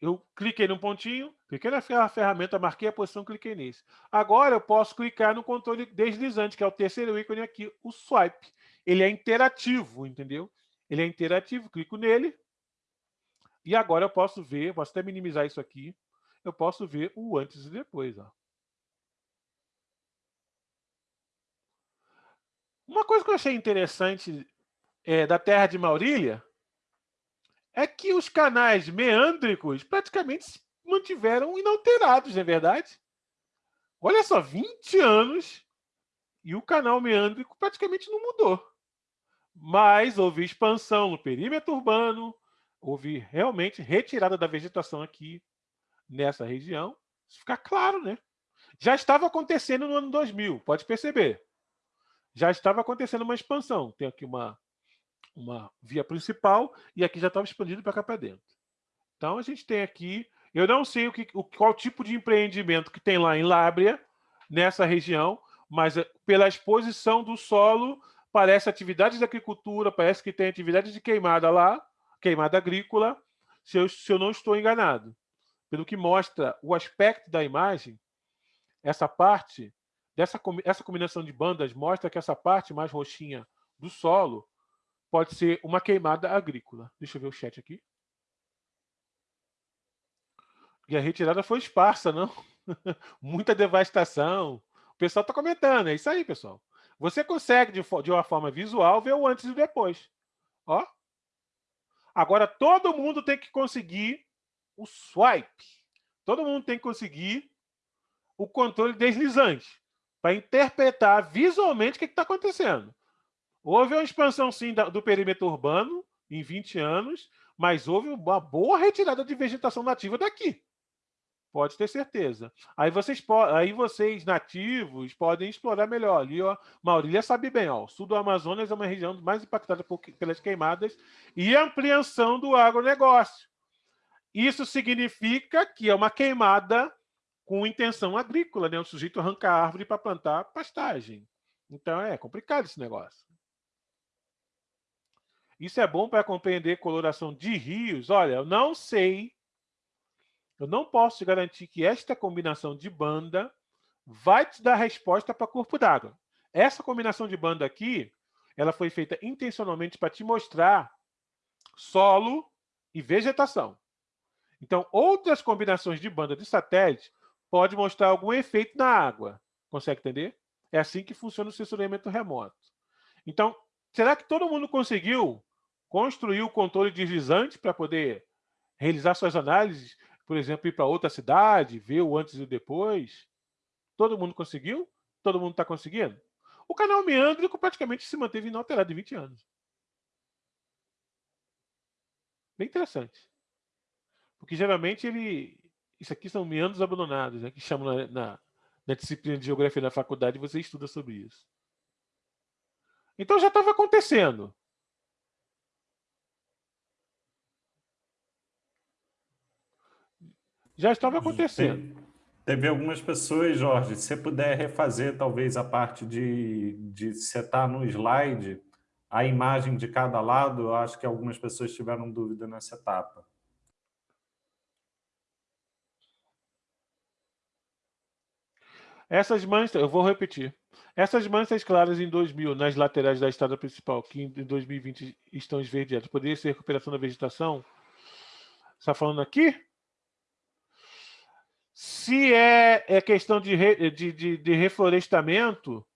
Eu cliquei no pontinho, cliquei na ferramenta, marquei a posição, cliquei nesse. Agora eu posso clicar no controle deslizante, que é o terceiro ícone aqui, o swipe. Ele é interativo, entendeu? Ele é interativo, clico nele. E agora eu posso ver, posso até minimizar isso aqui, eu posso ver o antes e depois. Ó. Uma coisa que eu achei interessante é, da Terra de Maurília é que os canais meândricos praticamente se mantiveram inalterados, não é verdade? Olha só, 20 anos e o canal meândrico praticamente não mudou. Mas houve expansão no perímetro urbano, houve realmente retirada da vegetação aqui nessa região. Isso fica claro, né? Já estava acontecendo no ano 2000, pode perceber. Já estava acontecendo uma expansão. Tem aqui uma uma via principal e aqui já estava expandido para cá para dentro. Então a gente tem aqui, eu não sei o que, o, qual tipo de empreendimento que tem lá em Lábrea, nessa região, mas eh, pela exposição do solo, parece atividades de agricultura, parece que tem atividade de queimada lá, queimada agrícola, se eu, se eu não estou enganado. Pelo que mostra o aspecto da imagem, essa parte, dessa, essa combinação de bandas mostra que essa parte mais roxinha do solo pode ser uma queimada agrícola. Deixa eu ver o chat aqui. E a retirada foi esparsa, não? Muita devastação. O pessoal está comentando, é isso aí, pessoal. Você consegue, de, de uma forma visual, ver o antes e o depois. Ó. Agora, todo mundo tem que conseguir o swipe. Todo mundo tem que conseguir o controle deslizante para interpretar visualmente o que está acontecendo. Houve uma expansão, sim, do perímetro urbano em 20 anos, mas houve uma boa retirada de vegetação nativa daqui. Pode ter certeza. Aí vocês, aí vocês nativos podem explorar melhor. Ali, ó, Maurília sabe bem, ó, o sul do Amazonas é uma região mais impactada por, pelas queimadas e ampliação do agronegócio. Isso significa que é uma queimada com intenção agrícola, né? O sujeito arranca a árvore para plantar pastagem. Então é complicado esse negócio. Isso é bom para compreender coloração de rios. Olha, eu não sei, eu não posso garantir que esta combinação de banda vai te dar resposta para corpo d'água. Essa combinação de banda aqui, ela foi feita intencionalmente para te mostrar solo e vegetação. Então, outras combinações de banda de satélite pode mostrar algum efeito na água. Consegue entender? É assim que funciona o sensoriamento remoto. Então, será que todo mundo conseguiu construir o controle deslizante para poder realizar suas análises, por exemplo, ir para outra cidade, ver o antes e o depois. Todo mundo conseguiu? Todo mundo está conseguindo? O canal meandrico praticamente se manteve inalterado em 20 anos. Bem interessante. Porque geralmente ele. Isso aqui são meandros abandonados, né, que chamam na, na, na disciplina de geografia na faculdade, você estuda sobre isso. Então já estava acontecendo. Já estava acontecendo. Teve algumas pessoas, Jorge, se você puder refazer talvez a parte de, de setar no slide a imagem de cada lado, eu acho que algumas pessoas tiveram dúvida nessa etapa. Essas manchas, eu vou repetir. Essas manchas claras em 2000 nas laterais da estrada principal, que em 2020 estão esverdeadas, poderia ser recuperação da vegetação? Está falando aqui? Se é, é questão de, re, de, de, de, reflorestamento,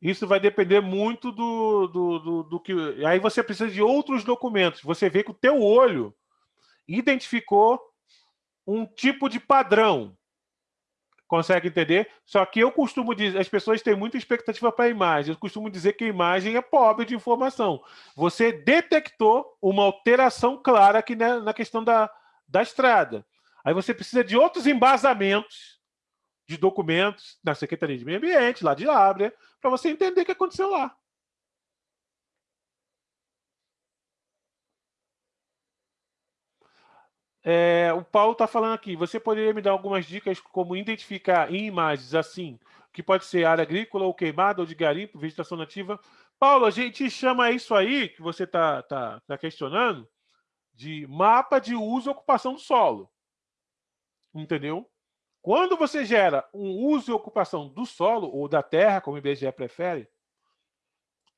isso vai depender muito do, do, do, do, que... Aí você precisa de outros documentos. Você vê que o teu olho identificou um tipo de padrão. Consegue entender? Só que eu costumo dizer, as pessoas têm muita expectativa para a imagem. Eu costumo dizer que a imagem é pobre de informação. Você detectou uma alteração clara aqui na, na questão da, da estrada. Aí você precisa de outros embasamentos de documentos na Secretaria de Meio Ambiente, lá de Lábrea, para você entender o que aconteceu lá. É, o Paulo está falando aqui, você poderia me dar algumas dicas como identificar em imagens assim, que pode ser área agrícola ou queimada ou de garimpo, vegetação nativa? Paulo, a gente chama isso aí, que você está tá, tá questionando, de mapa de uso e ocupação do solo. Entendeu? Quando você gera um uso e ocupação do solo ou da terra, como o IBGE prefere,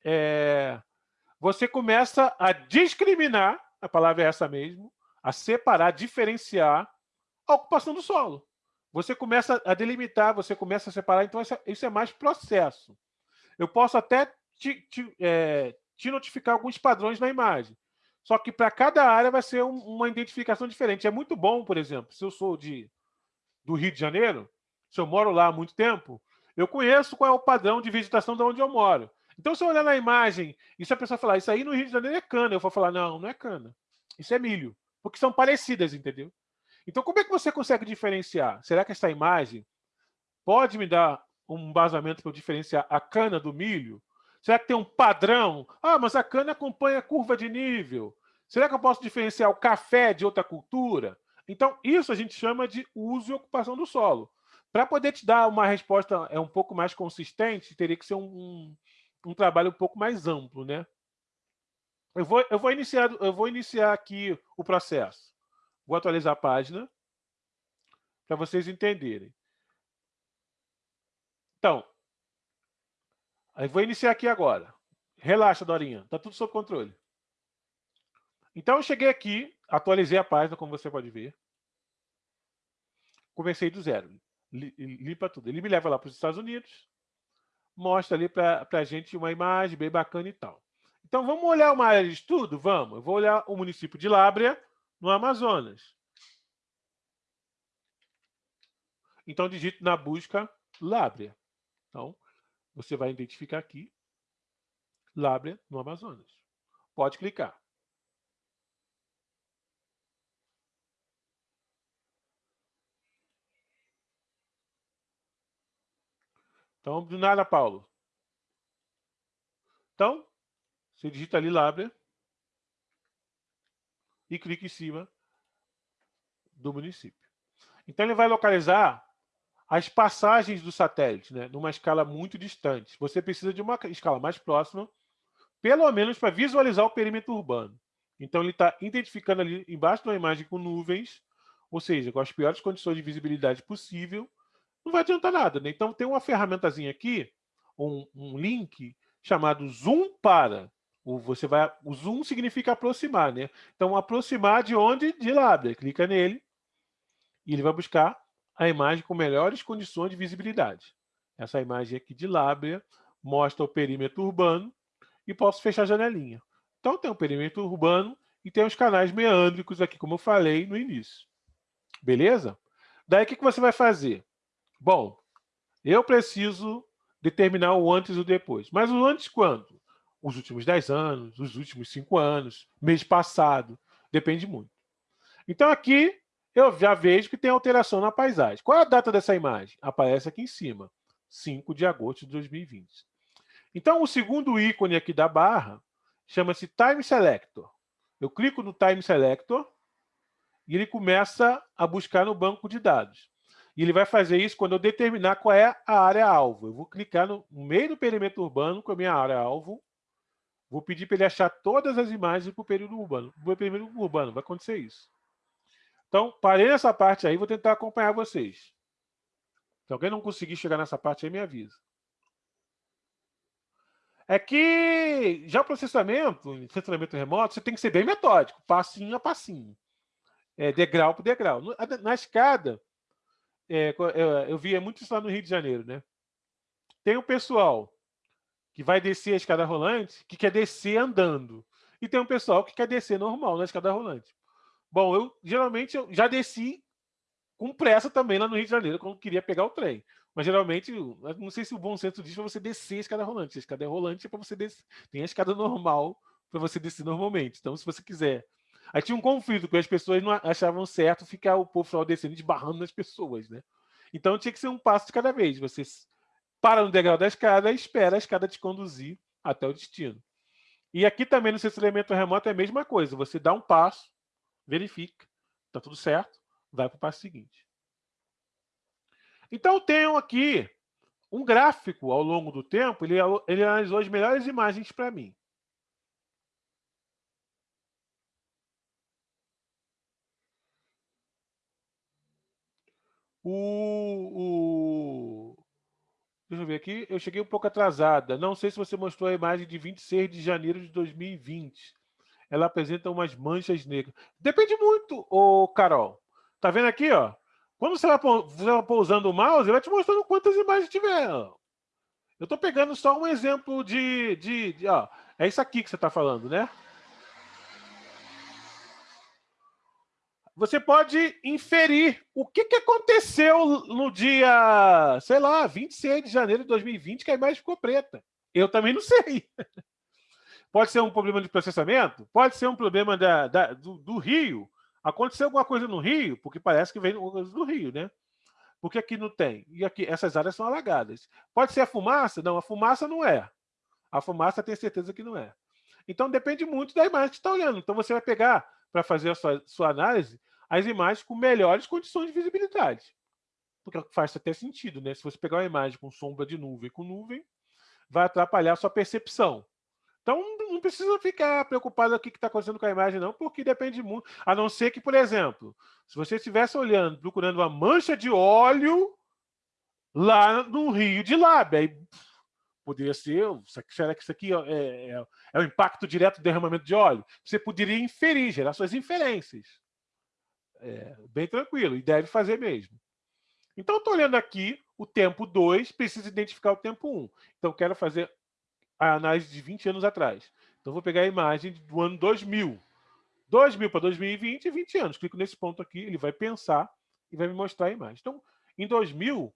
é, você começa a discriminar, a palavra é essa mesmo, a separar, diferenciar a ocupação do solo. Você começa a delimitar, você começa a separar, então isso é mais processo. Eu posso até te, te, é, te notificar alguns padrões na imagem. Só que para cada área vai ser um, uma identificação diferente. É muito bom, por exemplo, se eu sou de, do Rio de Janeiro, se eu moro lá há muito tempo, eu conheço qual é o padrão de vegetação de onde eu moro. Então, se eu olhar na imagem e se a pessoa falar, isso aí no Rio de Janeiro é cana, eu vou falar, não, não é cana. Isso é milho porque são parecidas, entendeu? Então, como é que você consegue diferenciar? Será que essa imagem pode me dar um embasamento para eu diferenciar a cana do milho? Será que tem um padrão? Ah, mas a cana acompanha a curva de nível. Será que eu posso diferenciar o café de outra cultura? Então, isso a gente chama de uso e ocupação do solo. Para poder te dar uma resposta é um pouco mais consistente, teria que ser um, um, um trabalho um pouco mais amplo, né? Eu vou, eu, vou iniciar, eu vou iniciar aqui o processo. Vou atualizar a página para vocês entenderem. Então, eu vou iniciar aqui agora. Relaxa, Dorinha. Está tudo sob controle. Então, eu cheguei aqui, atualizei a página, como você pode ver. Comecei do zero. Limpa tudo. Ele me leva lá para os Estados Unidos, mostra ali para a gente uma imagem bem bacana e tal. Então, vamos olhar uma área de estudo? Vamos. Eu vou olhar o município de Lábrea, no Amazonas. Então, digito na busca Lábrea. Então, você vai identificar aqui Lábrea, no Amazonas. Pode clicar. Então, do nada, Paulo. Então, você digita ali Lábrea e clica em cima do município. Então, ele vai localizar as passagens do satélite, né, numa escala muito distante. Você precisa de uma escala mais próxima, pelo menos para visualizar o perímetro urbano. Então, ele está identificando ali embaixo uma imagem com nuvens, ou seja, com as piores condições de visibilidade possível, não vai adiantar nada. Né? Então, tem uma ferramentazinha aqui, um, um link chamado Zoom para. O, você vai, o zoom significa aproximar, né? Então, aproximar de onde? De Lábrea. Clica nele e ele vai buscar a imagem com melhores condições de visibilidade. Essa imagem aqui de Lábrea mostra o perímetro urbano e posso fechar a janelinha. Então, tem o perímetro urbano e tem os canais meândricos aqui, como eu falei no início. Beleza? Daí, o que você vai fazer? Bom, eu preciso determinar o antes e o depois. Mas o antes quando? Os últimos 10 anos, os últimos 5 anos, mês passado, depende muito. Então aqui eu já vejo que tem alteração na paisagem. Qual é a data dessa imagem? Aparece aqui em cima, 5 de agosto de 2020. Então o segundo ícone aqui da barra chama-se Time Selector. Eu clico no Time Selector e ele começa a buscar no banco de dados. E ele vai fazer isso quando eu determinar qual é a área-alvo. Eu vou clicar no meio do perímetro urbano com a minha área-alvo Vou pedir para ele achar todas as imagens para o período urbano. O período urbano, vai acontecer isso. Então, parei nessa parte aí, vou tentar acompanhar vocês. Se alguém não conseguir chegar nessa parte aí, me avisa. é que já o processamento, processamento remoto, você tem que ser bem metódico, passinho a passinho, é, degrau por degrau. Na escada, é, eu, eu via muito isso lá no Rio de Janeiro, né? Tem o pessoal que vai descer a escada rolante, que quer descer andando. E tem um pessoal que quer descer normal na escada rolante. Bom, eu geralmente eu já desci com pressa também lá no Rio de Janeiro, quando queria pegar o trem. Mas geralmente, não sei se o bom senso diz para você descer a escada rolante. A escada é rolante é para você descer. Tem a escada normal para você descer normalmente. Então, se você quiser. Aí tinha um conflito, porque as pessoas não achavam certo ficar o povo descendo, esbarrando nas pessoas, né? Então tinha que ser um passo de cada vez. Você para no degrau da escada e espera a escada te conduzir até o destino. E aqui também no censuramento remoto é a mesma coisa. Você dá um passo, verifica, está tudo certo, vai para o passo seguinte. Então, tenho aqui um gráfico ao longo do tempo, ele, ele analisou as melhores imagens para mim. O, o, Deixa eu ver aqui. Eu cheguei um pouco atrasada. Não sei se você mostrou a imagem de 26 de janeiro de 2020. Ela apresenta umas manchas negras. Depende muito, ô Carol. Tá vendo aqui, ó? Quando você vai, pousando o mouse, ele vai te mostrando quantas imagens tiver. Eu estou pegando só um exemplo de, de, de, ó, é isso aqui que você está falando, né? Você pode inferir o que, que aconteceu no dia, sei lá, 26 de janeiro de 2020, que a imagem ficou preta. Eu também não sei. Pode ser um problema de processamento, pode ser um problema da, da do, do Rio, Aconteceu alguma coisa no Rio, porque parece que vem do Rio, né? Porque aqui não tem. E aqui essas áreas são alagadas. Pode ser a fumaça? Não, a fumaça não é. A fumaça tem certeza que não é. Então depende muito da imagem que está olhando. Então você vai pegar para fazer a sua, sua análise as imagens com melhores condições de visibilidade. Porque faz até sentido, né? Se você pegar uma imagem com sombra de nuvem com nuvem, vai atrapalhar a sua percepção. Então, não precisa ficar preocupado com o que está acontecendo com a imagem, não, porque depende muito. A não ser que, por exemplo, se você estivesse olhando, procurando uma mancha de óleo lá no rio de Lábia, aí poderia ser, será que isso aqui é, é, é o impacto direto do derramamento de óleo? Você poderia inferir, gerar suas inferências. É, bem tranquilo, e deve fazer mesmo. Então, estou olhando aqui o tempo 2, preciso identificar o tempo 1. Um. Então, quero fazer a análise de 20 anos atrás. Então, vou pegar a imagem do ano 2000. 2000 para 2020, 20 anos. Clico nesse ponto aqui, ele vai pensar e vai me mostrar a imagem. Então, em 2000,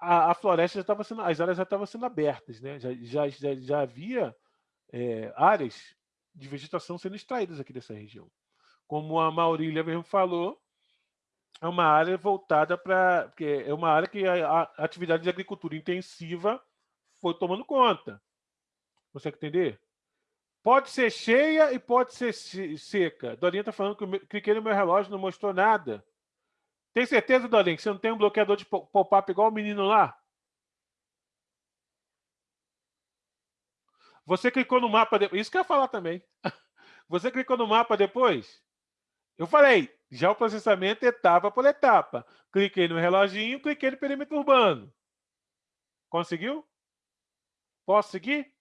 a, a floresta já estava sendo, as áreas já estavam sendo abertas, né? já, já, já, já havia é, áreas de vegetação sendo extraídas aqui dessa região. Como a Maurília mesmo falou, é uma área voltada para... é uma área que a, a atividade de agricultura intensiva foi tomando conta. Consegue entender? Pode ser cheia e pode ser seca. Dorinha está falando que eu cliquei no meu relógio não mostrou nada. Tem certeza, Dorinha, que você não tem um bloqueador de pop-up igual o menino lá? Você clicou no mapa depois. Isso que eu ia falar também. Você clicou no mapa depois? Eu falei, já o processamento etapa por etapa. Cliquei no reloginho, cliquei no perímetro urbano. Conseguiu? Posso seguir?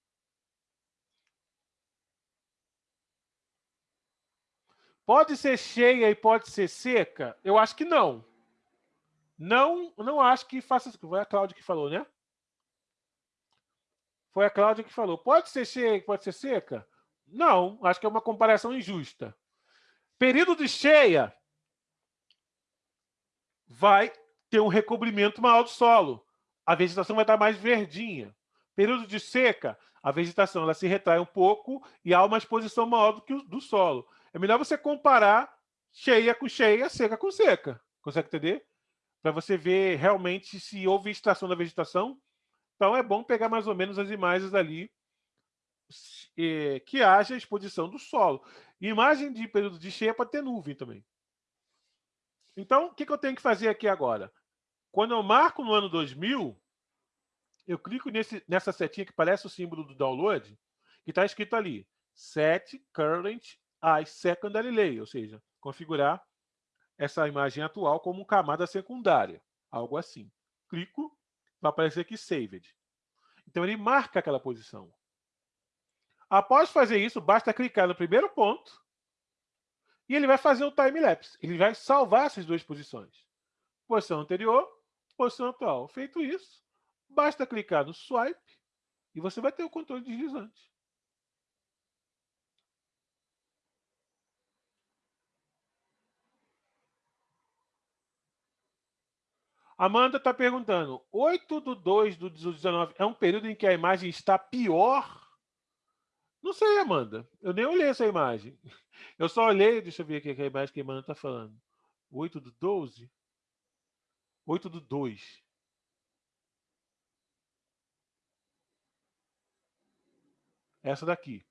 Pode ser cheia e pode ser seca? Eu acho que não. Não, não acho que faça. Foi a Cláudia que falou, né? Foi a Cláudia que falou. Pode ser cheia e pode ser seca? Não, acho que é uma comparação injusta. Período de cheia vai ter um recobrimento maior do solo. A vegetação vai estar mais verdinha. Período de seca, a vegetação ela se retrai um pouco e há uma exposição maior do que o do solo. É melhor você comparar cheia com cheia, seca com seca. Consegue entender? Para você ver realmente se houve extração da vegetação. Então é bom pegar mais ou menos as imagens ali que haja exposição do solo. imagem de período de cheia pode ter nuvem também. Então, o que eu tenho que fazer aqui agora? Quando eu marco no ano 2000, eu clico nesse, nessa setinha que parece o símbolo do download, que está escrito ali, Set Current a secondary ou seja, configurar essa imagem atual como camada secundária, algo assim. Clico, vai aparecer aqui Saved. Então, ele marca aquela posição. Após fazer isso, basta clicar no primeiro ponto e ele vai fazer o time-lapse. Ele vai salvar essas duas posições. Posição anterior, posição atual. Feito isso, basta clicar no swipe e você vai ter o controle deslizante. Amanda está perguntando, 8 do 2 do 19 é um período em que a imagem está pior? Não sei, Amanda. Eu nem olhei essa imagem. Eu só olhei, deixa eu ver aqui a imagem que a Amanda está falando. 8 do 12? 8 do 2. Essa daqui.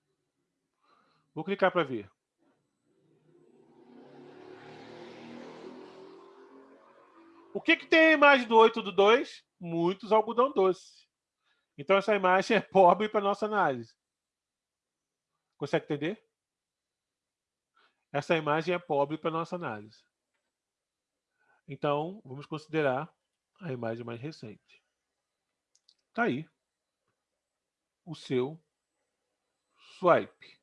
Vou clicar para ver. O que, que tem a imagem do 8 do 2? Muitos algodão doce. Então, essa imagem é pobre para nossa análise. Consegue entender? Essa imagem é pobre para nossa análise. Então, vamos considerar a imagem mais recente. Está aí o seu swipe.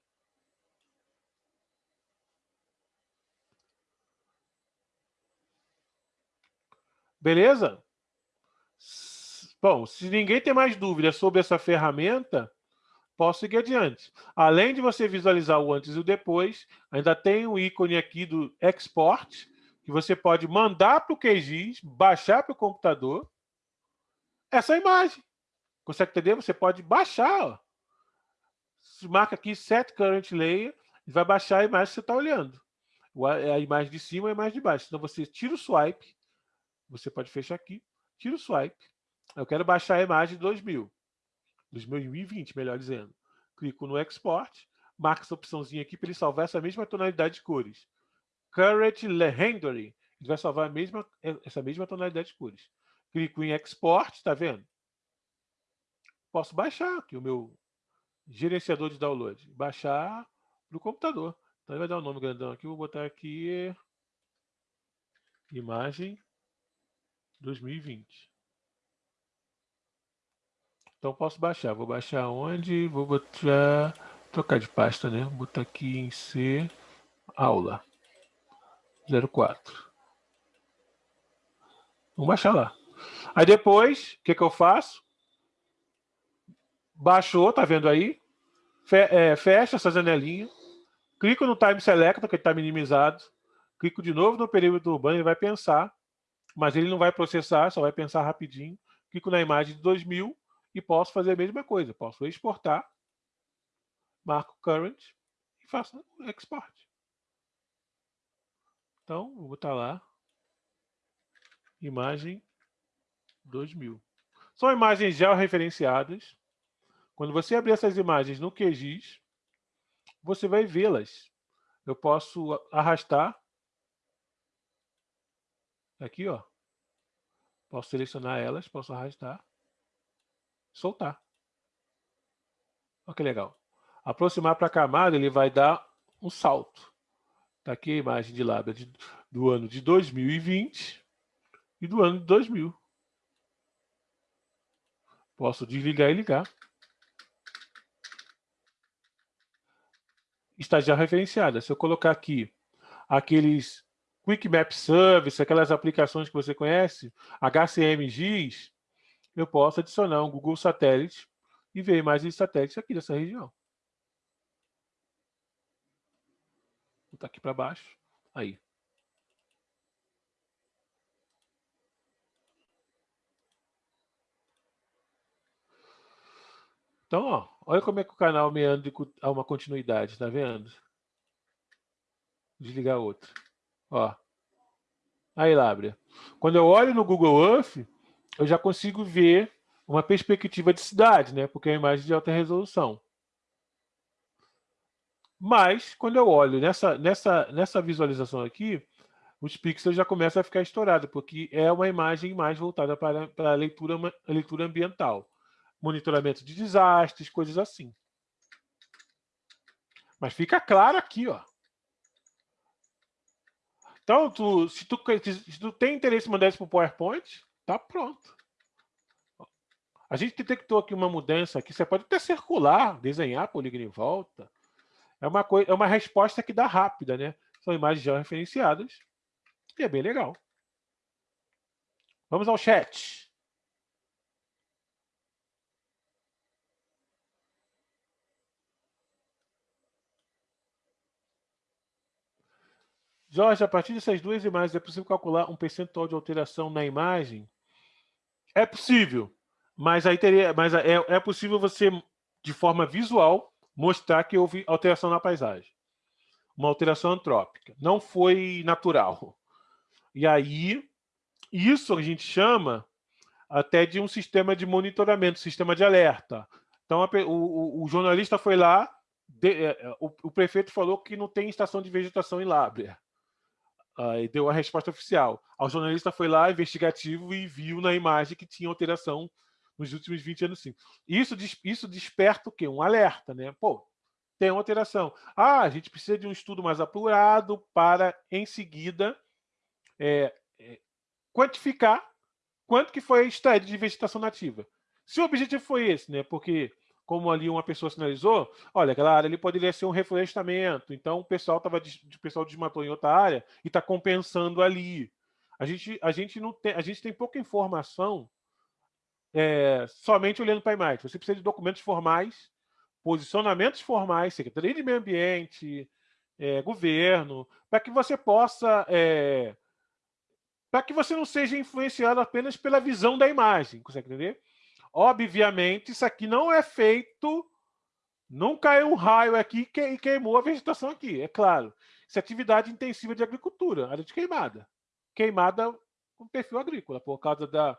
Beleza? Bom, se ninguém tem mais dúvidas sobre essa ferramenta, posso seguir adiante. Além de você visualizar o antes e o depois, ainda tem o ícone aqui do export, que você pode mandar para o QGIS, baixar para o computador essa imagem. Consegue entender? Você pode baixar. Ó. Marca aqui Set Current Layer e vai baixar a imagem que você está olhando. A imagem de cima e a imagem de baixo. Então você tira o swipe, você pode fechar aqui, tira o swipe. Eu quero baixar a imagem de 2000, 2020, melhor dizendo. Clico no Export, marco essa opçãozinha aqui para ele salvar essa mesma tonalidade de cores. Current Rendering, ele vai salvar mesma, essa mesma tonalidade de cores. Clico em Export, está vendo? Posso baixar aqui o meu gerenciador de download. Baixar para o computador. Então ele vai dar um nome grandão aqui, vou botar aqui imagem 2020. Então posso baixar. Vou baixar onde? Vou botar. Trocar de pasta, né? Vou botar aqui em C. Aula. 04. Vamos baixar lá. Aí depois, o que, que eu faço? Baixou, tá vendo aí? Fe é, fecha essa janelinha. Clico no Time Selector, que está minimizado. Clico de novo no perímetro urbano, ele vai pensar mas ele não vai processar, só vai pensar rapidinho. Clico na imagem de 2000 e posso fazer a mesma coisa. Posso exportar, marco current e faço export. Então, vou botar lá, imagem 2000. São imagens georreferenciadas. Quando você abrir essas imagens no QGIS, você vai vê-las. Eu posso arrastar Aqui, ó. Posso selecionar elas, posso arrastar, soltar. Olha que legal. Aproximar para a camada, ele vai dar um salto. Está aqui a imagem de lábia de, do ano de 2020 e do ano de 2000. Posso desligar e ligar. Está já referenciada. Se eu colocar aqui aqueles Quick Map Service, aquelas aplicações que você conhece, HCMGIS, eu posso adicionar um Google Satélite e ver imagens de satélites aqui dessa região. Vou botar aqui para baixo. Aí. Então, ó, olha como é que o canal meandra a uma continuidade, tá vendo? Desligar outro. Ó. Aí, Lábria. Quando eu olho no Google Earth, eu já consigo ver uma perspectiva de cidade, né? Porque é uma imagem de alta resolução. Mas, quando eu olho nessa, nessa, nessa visualização aqui, os pixels já começam a ficar estourados, porque é uma imagem mais voltada para, para a leitura, a leitura ambiental. Monitoramento de desastres, coisas assim. Mas fica claro aqui, ó. Então, tu, se, tu, se tu tem interesse em mandar isso para o PowerPoint, tá pronto. A gente detectou aqui uma mudança que você pode até circular, desenhar polígono em volta. É uma, coisa, é uma resposta que dá rápida, né? São imagens já referenciadas e é bem legal. Vamos ao chat. Jorge, a partir dessas duas imagens, é possível calcular um percentual de alteração na imagem? É possível, mas aí teria, mas é, é possível você, de forma visual, mostrar que houve alteração na paisagem. Uma alteração antrópica. Não foi natural. E aí, isso a gente chama até de um sistema de monitoramento, sistema de alerta. Então, a, o, o, jornalista foi lá, de, é, é, o, o, prefeito falou que não tem estação de vegetação em Lábrea. Uh, e deu a resposta oficial. O jornalista foi lá, investigativo, e viu na imagem que tinha alteração nos últimos 20 anos, sim. Isso, isso desperta o quê? Um alerta, né? Pô, tem uma alteração. Ah, a gente precisa de um estudo mais apurado para, em seguida, é, é, quantificar quanto que foi extraído de vegetação nativa. Se o objetivo foi esse, né? Porque como ali uma pessoa sinalizou, olha, aquela área ali poderia ser um reflorestamento, então o pessoal tava, o pessoal desmatou em outra área e está compensando ali. A gente, a gente não tem, a gente tem pouca informação é, somente olhando para a imagem. Você precisa de documentos formais, posicionamentos formais, Secretaria de Meio Ambiente, é, governo, para que você possa é, para que você não seja influenciado apenas pela visão da imagem, consegue entender? Obviamente, isso aqui não é feito. Não caiu um raio aqui e queimou a vegetação aqui, é claro. Isso é atividade intensiva de agricultura, área de queimada. Queimada com perfil agrícola, por causa da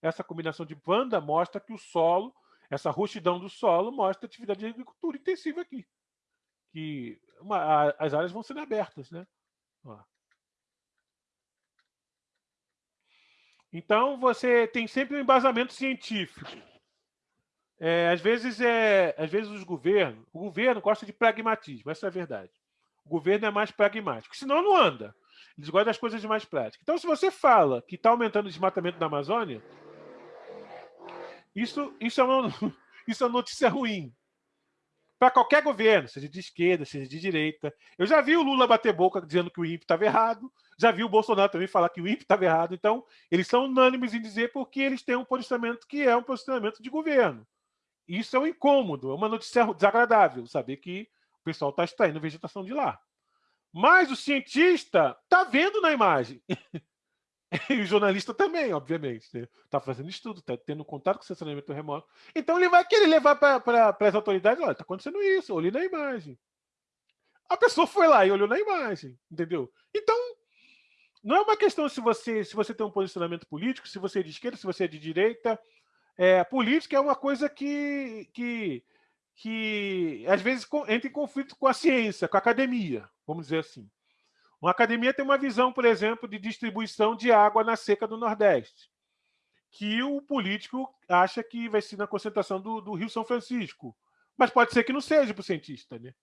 essa combinação de banda mostra que o solo, essa rustidão do solo mostra atividade de agricultura intensiva aqui. Que uma, a, as áreas vão sendo abertas, né? Ó. Então, você tem sempre um embasamento científico. É, às vezes, é, às vezes os governos, o governo gosta de pragmatismo, essa é a verdade. O governo é mais pragmático, senão não anda. Eles gostam das coisas mais práticas. Então, se você fala que está aumentando o desmatamento da Amazônia, isso, isso, é uma, isso é uma notícia ruim para qualquer governo, seja de esquerda, seja de direita. Eu já vi o Lula bater boca dizendo que o INPE estava errado, já vi o Bolsonaro também falar que o INPE estava errado. Então, eles são unânimes em dizer porque eles têm um posicionamento que é um posicionamento de governo. Isso é um incômodo, é uma notícia desagradável, saber que o pessoal está extraindo vegetação de lá. Mas o cientista está vendo na imagem. E o jornalista também, obviamente. Está né? Fazendo estudo, está tendo contato com o estacionamento remoto. Então ele vai querer levar para as autoridades: olha, está acontecendo isso, olhe na imagem. A pessoa foi lá e olhou na imagem, entendeu? Então, não é uma questão se você, se você tem um posicionamento político, se você é de esquerda, se você é de direita. É, política é uma coisa que, que, que às vezes entra em conflito com a ciência, com a academia, vamos dizer assim. Uma academia tem uma visão, por exemplo, de distribuição de água na seca do Nordeste, que o político acha que vai ser na concentração do, do Rio São Francisco. Mas pode ser que não seja para o cientista, né?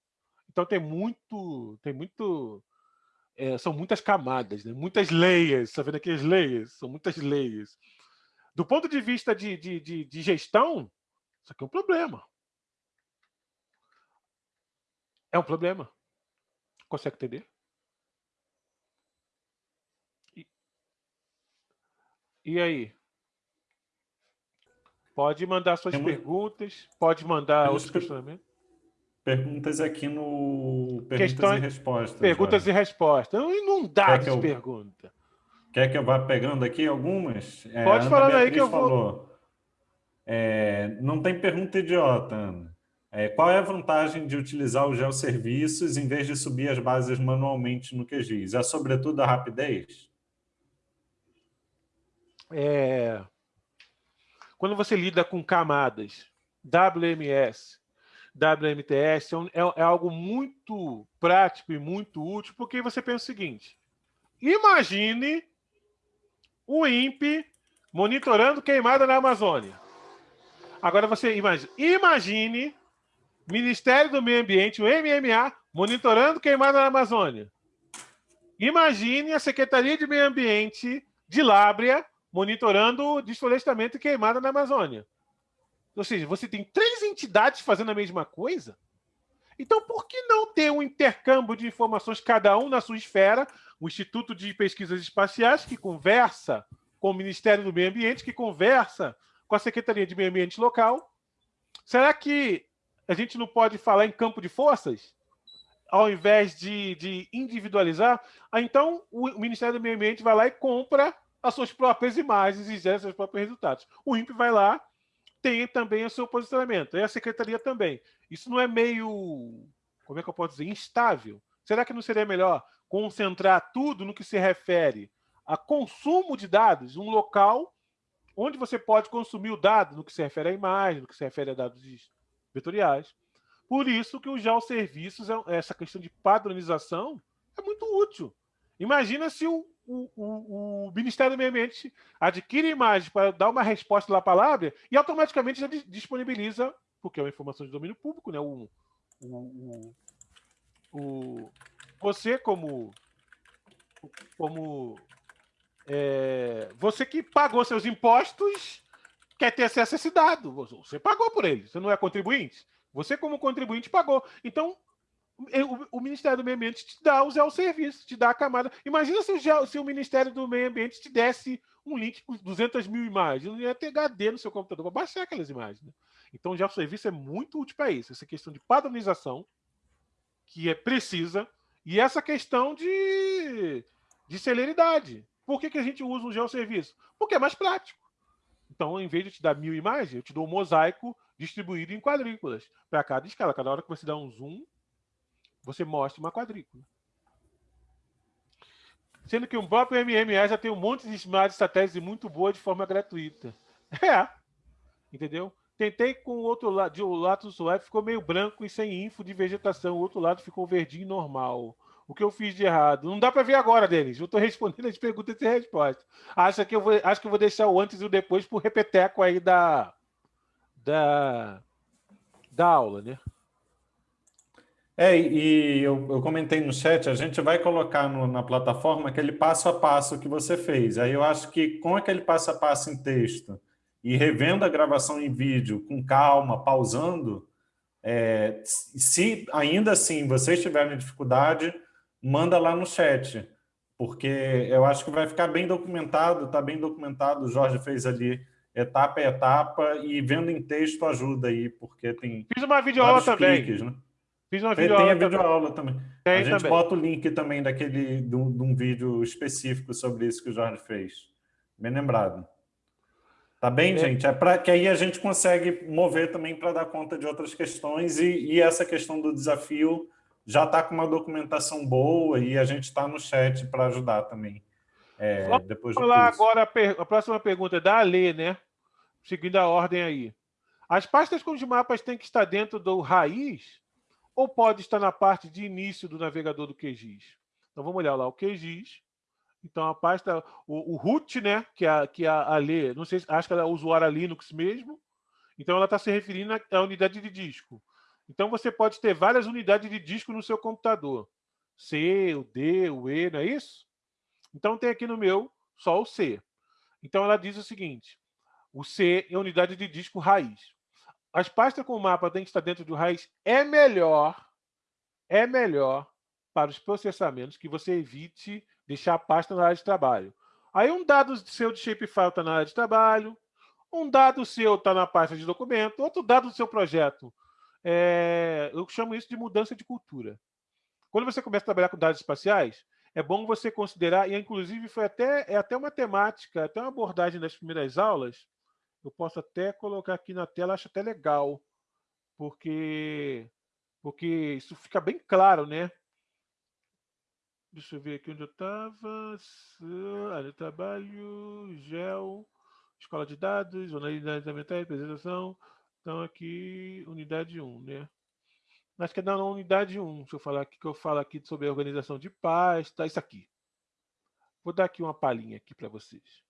Então tem muito, tem muito, é, são muitas camadas, né? muitas layers, está vendo aqui as layers? São muitas layers. Do ponto de vista de, de, de, de gestão, isso aqui é um problema. É um problema. Consegue entender? E aí? Pode mandar suas perguntas, pode mandar outros questionamentos. Perguntas aqui no Perguntas Questões... e Respostas. Perguntas e respostas. Inundados de perguntas. Quer que eu vá pegando aqui algumas? É, pode falar aí que eu falou, vou... É, não tem pergunta idiota, Ana. É, qual é a vantagem de utilizar os geoserviços em vez de subir as bases manualmente no QGIS? É sobretudo a rapidez? É, quando você lida com camadas, WMS, WMTS, é, é, é, algo muito prático e muito útil, porque você pensa o seguinte, imagine o INPE monitorando queimada na Amazônia. Agora você imagine, imagine Ministério do Meio Ambiente, o MMA, monitorando queimada na Amazônia. Imagine a Secretaria de Meio Ambiente de Lábrea monitorando desflorestamento e queimada na Amazônia. Ou seja, você tem três entidades fazendo a mesma coisa. Então, por que não ter um intercâmbio de informações, cada um na sua esfera, o Instituto de Pesquisas Espaciais, que conversa com o Ministério do Meio Ambiente, que conversa com a Secretaria de Meio Ambiente local? Será que a gente não pode falar em campo de forças? Ao invés de, de individualizar? Ah, então, o Ministério do Meio Ambiente vai lá e compra as suas próprias imagens e gera seus próprios resultados. O INPE vai lá, tem também o seu posicionamento, e a secretaria também. Isso não é meio, como é que eu posso dizer, instável? Será que não seria melhor concentrar tudo no que se refere a consumo de dados, um local onde você pode consumir o dado no que se refere à imagem, no que se refere a dados vetoriais. Por isso que os geosserviços, é, essa questão de padronização, é muito útil. Imagina se o, o, o, o, Ministério do Meio Ambiente adquire imagens para dar uma resposta lá para a palavra e automaticamente já disponibiliza, porque é uma informação de domínio público, né? O, o, o, você como como é, você que pagou seus impostos quer ter acesso a esse dado. Você pagou por ele, você não é contribuinte. Você, como contribuinte, pagou. Então, o, o, Ministério do Meio Ambiente te dá o serviço, te dá a camada. Imagina se o, se o, Ministério do Meio Ambiente te desse um link com 200 mil imagens. Não ia ter HD no seu computador para baixar aquelas imagens. Né? Então, o serviço é muito útil para isso. Essa questão de padronização, que é precisa, e essa questão de, de celeridade. Por que, que a gente usa um geosserviço? Porque é mais prático. Então, em vez de te dar mil imagens, eu te dou um mosaico distribuído em quadrículas para cada escala. Cada hora que você dá um zoom, você mostra uma quadrícula. Sendo que o próprio MME já tem um monte de satélites muito boa de forma gratuita. É. Entendeu? Tentei com o outro lado, de lado do web ficou meio branco e sem info de vegetação. O outro lado ficou verdinho normal. O que eu fiz de errado? Não dá para ver agora, Denis. Eu estou respondendo as perguntas e respostas. Acho que eu vou, acho que eu vou deixar o antes e o depois o repeteco aí da, da, da aula, né? É, e eu, eu comentei no chat, a gente vai colocar no, na plataforma aquele passo a passo que você fez. Aí eu acho que com aquele passo a passo em texto e revendo a gravação em vídeo com calma, pausando, é, se ainda assim vocês tiverem dificuldade, manda lá no chat, porque eu acho que vai ficar bem documentado, está bem documentado, o Jorge fez ali etapa a etapa e vendo em texto ajuda aí, porque tem Fiz uma videoaula também. Cliques, né? Fiz uma videoaula Tem a videoaula também. também. a gente também. bota o link também daquele, de um, de um vídeo específico sobre isso que o Jorge fez. Bem lembrado. Tá bem, gente? É para que aí a gente consegue mover também para dar conta de outras questões e, e essa questão do desafio já está com uma documentação boa e a gente está no chat para ajudar também. É, Vamos depois falar agora a, a, próxima pergunta é da Ale, né? Seguindo a ordem aí. As pastas com os mapas têm que estar dentro do raiz ou pode estar na parte de início do navegador do QGIS? Então vamos olhar lá o QGIS. Então a pasta, o, o root, né? Que a, que a Ale, não sei, acho que ela é usuária Linux mesmo. Então ela está se referindo à unidade de disco. Então você pode ter várias unidades de disco no seu computador. C, o D, o E, não é isso? Então tem aqui no meu só o C. Então ela diz o seguinte, o C é a unidade de disco raiz. As pastas com mapa têm que estar dentro do raiz é melhor, é melhor para os processamentos que você evite deixar a pasta na área de trabalho. Aí um dado seu de shapefile está na área de trabalho, um dado seu está na pasta de documento, outro dado do seu projeto é, eu chamo isso de mudança de cultura. Quando você começa a trabalhar com dados espaciais, é bom você considerar, e inclusive foi até, é até uma temática, até uma abordagem das primeiras aulas, eu posso até colocar aqui na tela, acho até legal, porque, porque isso fica bem claro, né? Deixa eu ver aqui onde eu estava. Área de trabalho, GEL, escola de dados, análise ambiental, apresentação. Então, aqui, unidade 1, né? Acho que é na unidade 1, deixa eu falar aqui, que eu falo aqui sobre a organização de pasta, isso aqui. Vou dar aqui uma palhinha aqui para vocês.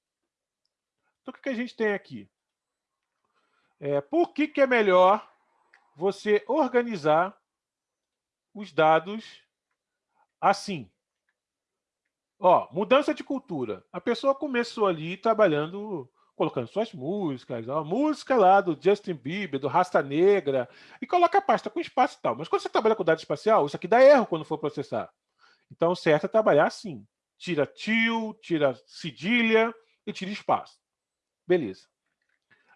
Então, o que, que a gente tem aqui? É, por que, que é melhor você organizar os dados assim? Ó, mudança de cultura. A pessoa começou ali trabalhando colocando suas músicas, a música lá do Justin Bieber, do Rasta Negra, e coloca a pasta com espaço e tal. Mas quando você trabalha com dado espacial, isso aqui dá erro quando for processar. Então, o certo é trabalhar assim. Tira tio, tira cedilha e tira espaço. Beleza.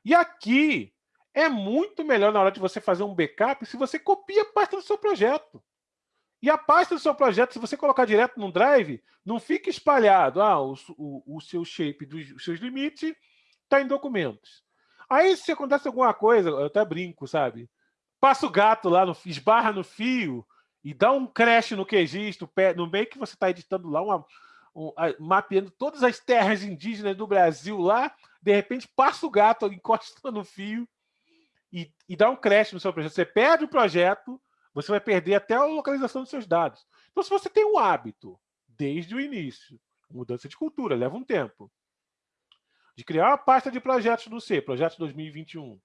E aqui é muito melhor na hora de você fazer um backup se você copia a pasta do seu projeto. E a pasta do seu projeto, se você colocar direto no Drive, não fica espalhado. Ah, o, o, o seu shape dos seus limites está em documentos. Aí, se acontece alguma coisa, eu até brinco, sabe? Passa o gato lá, no, esbarra no fio e dá um crash no QGIS, no, meio que você está editando lá, uma, um, mapeando todas as terras indígenas do Brasil lá, de repente passa o gato, encosta no fio e, e dá um crash no seu projeto. Você perde o projeto, você vai perder até a localização dos seus dados. Então, se você tem um hábito desde o início, mudança de cultura, leva um tempo, de criar uma pasta de projetos no C, projetos 2021,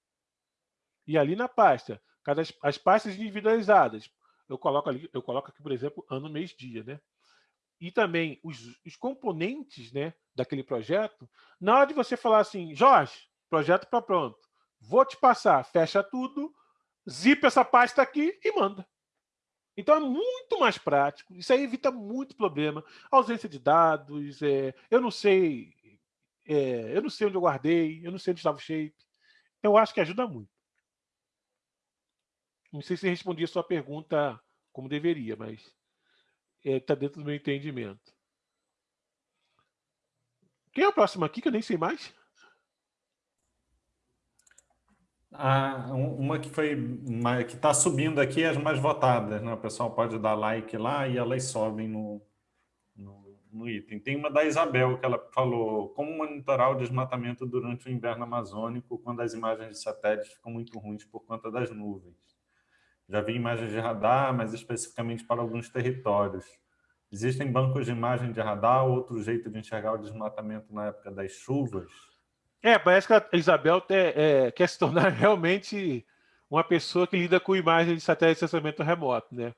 e ali na pasta, cada, as pastas individualizadas, eu coloco ali, eu coloco aqui, por exemplo, ano, mês, dia, né? E também os, os componentes né, daquele projeto, na hora de você falar assim, Jorge, projeto está pronto, vou te passar, fecha tudo, zipa essa pasta aqui e manda. Então é muito mais prático, isso aí evita muito problema, ausência de dados, é, eu não sei, é, eu não sei onde eu guardei, eu não sei onde estava o shape. Eu acho que ajuda muito. Não sei se respondi a sua pergunta como deveria, mas está é, tá dentro do meu entendimento. Quem é o próximo aqui que eu nem sei mais? Ah, uma que foi que está subindo aqui as mais votadas, né? O pessoal pode dar like lá e elas sobem no, no, no, item. Tem uma da Isabel que ela falou como monitorar o desmatamento durante o inverno amazônico quando as imagens de satélite ficam muito ruins por conta das nuvens. Já vi imagens de radar, mas especificamente para alguns territórios. Existem bancos de imagem de radar ou outro jeito de enxergar o desmatamento na época das chuvas? É, parece que a Isabel é, quer se tornar realmente uma pessoa que lida com imagens de satélite de sensamento remoto, né?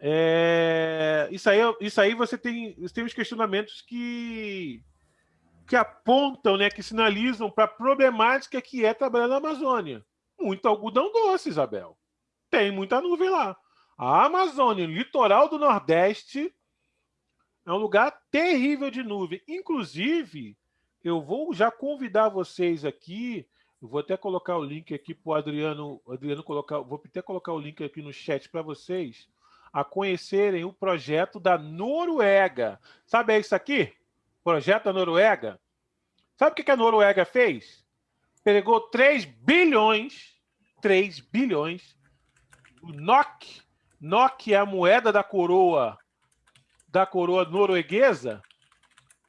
É, isso, aí, isso aí você tem, você tem os questionamentos que, que apontam, né, que sinalizam para a problemática que é trabalhar na Amazônia. Muito algodão doce, Isabel. Tem muita nuvem lá. A Amazônia, litoral do Nordeste, é um lugar terrível de nuvem. Inclusive, eu vou já convidar vocês aqui, vou até colocar o link aqui para o Adriano, Adriano colocar, vou até colocar o link aqui no chat para vocês, a conhecerem o projeto da Noruega. Sabe é isso aqui? Projeto da Noruega. Sabe o que a Noruega fez? Pegou 3 bilhões, 3 bilhões, o NOK, NOK é a moeda da coroa, da coroa norueguesa,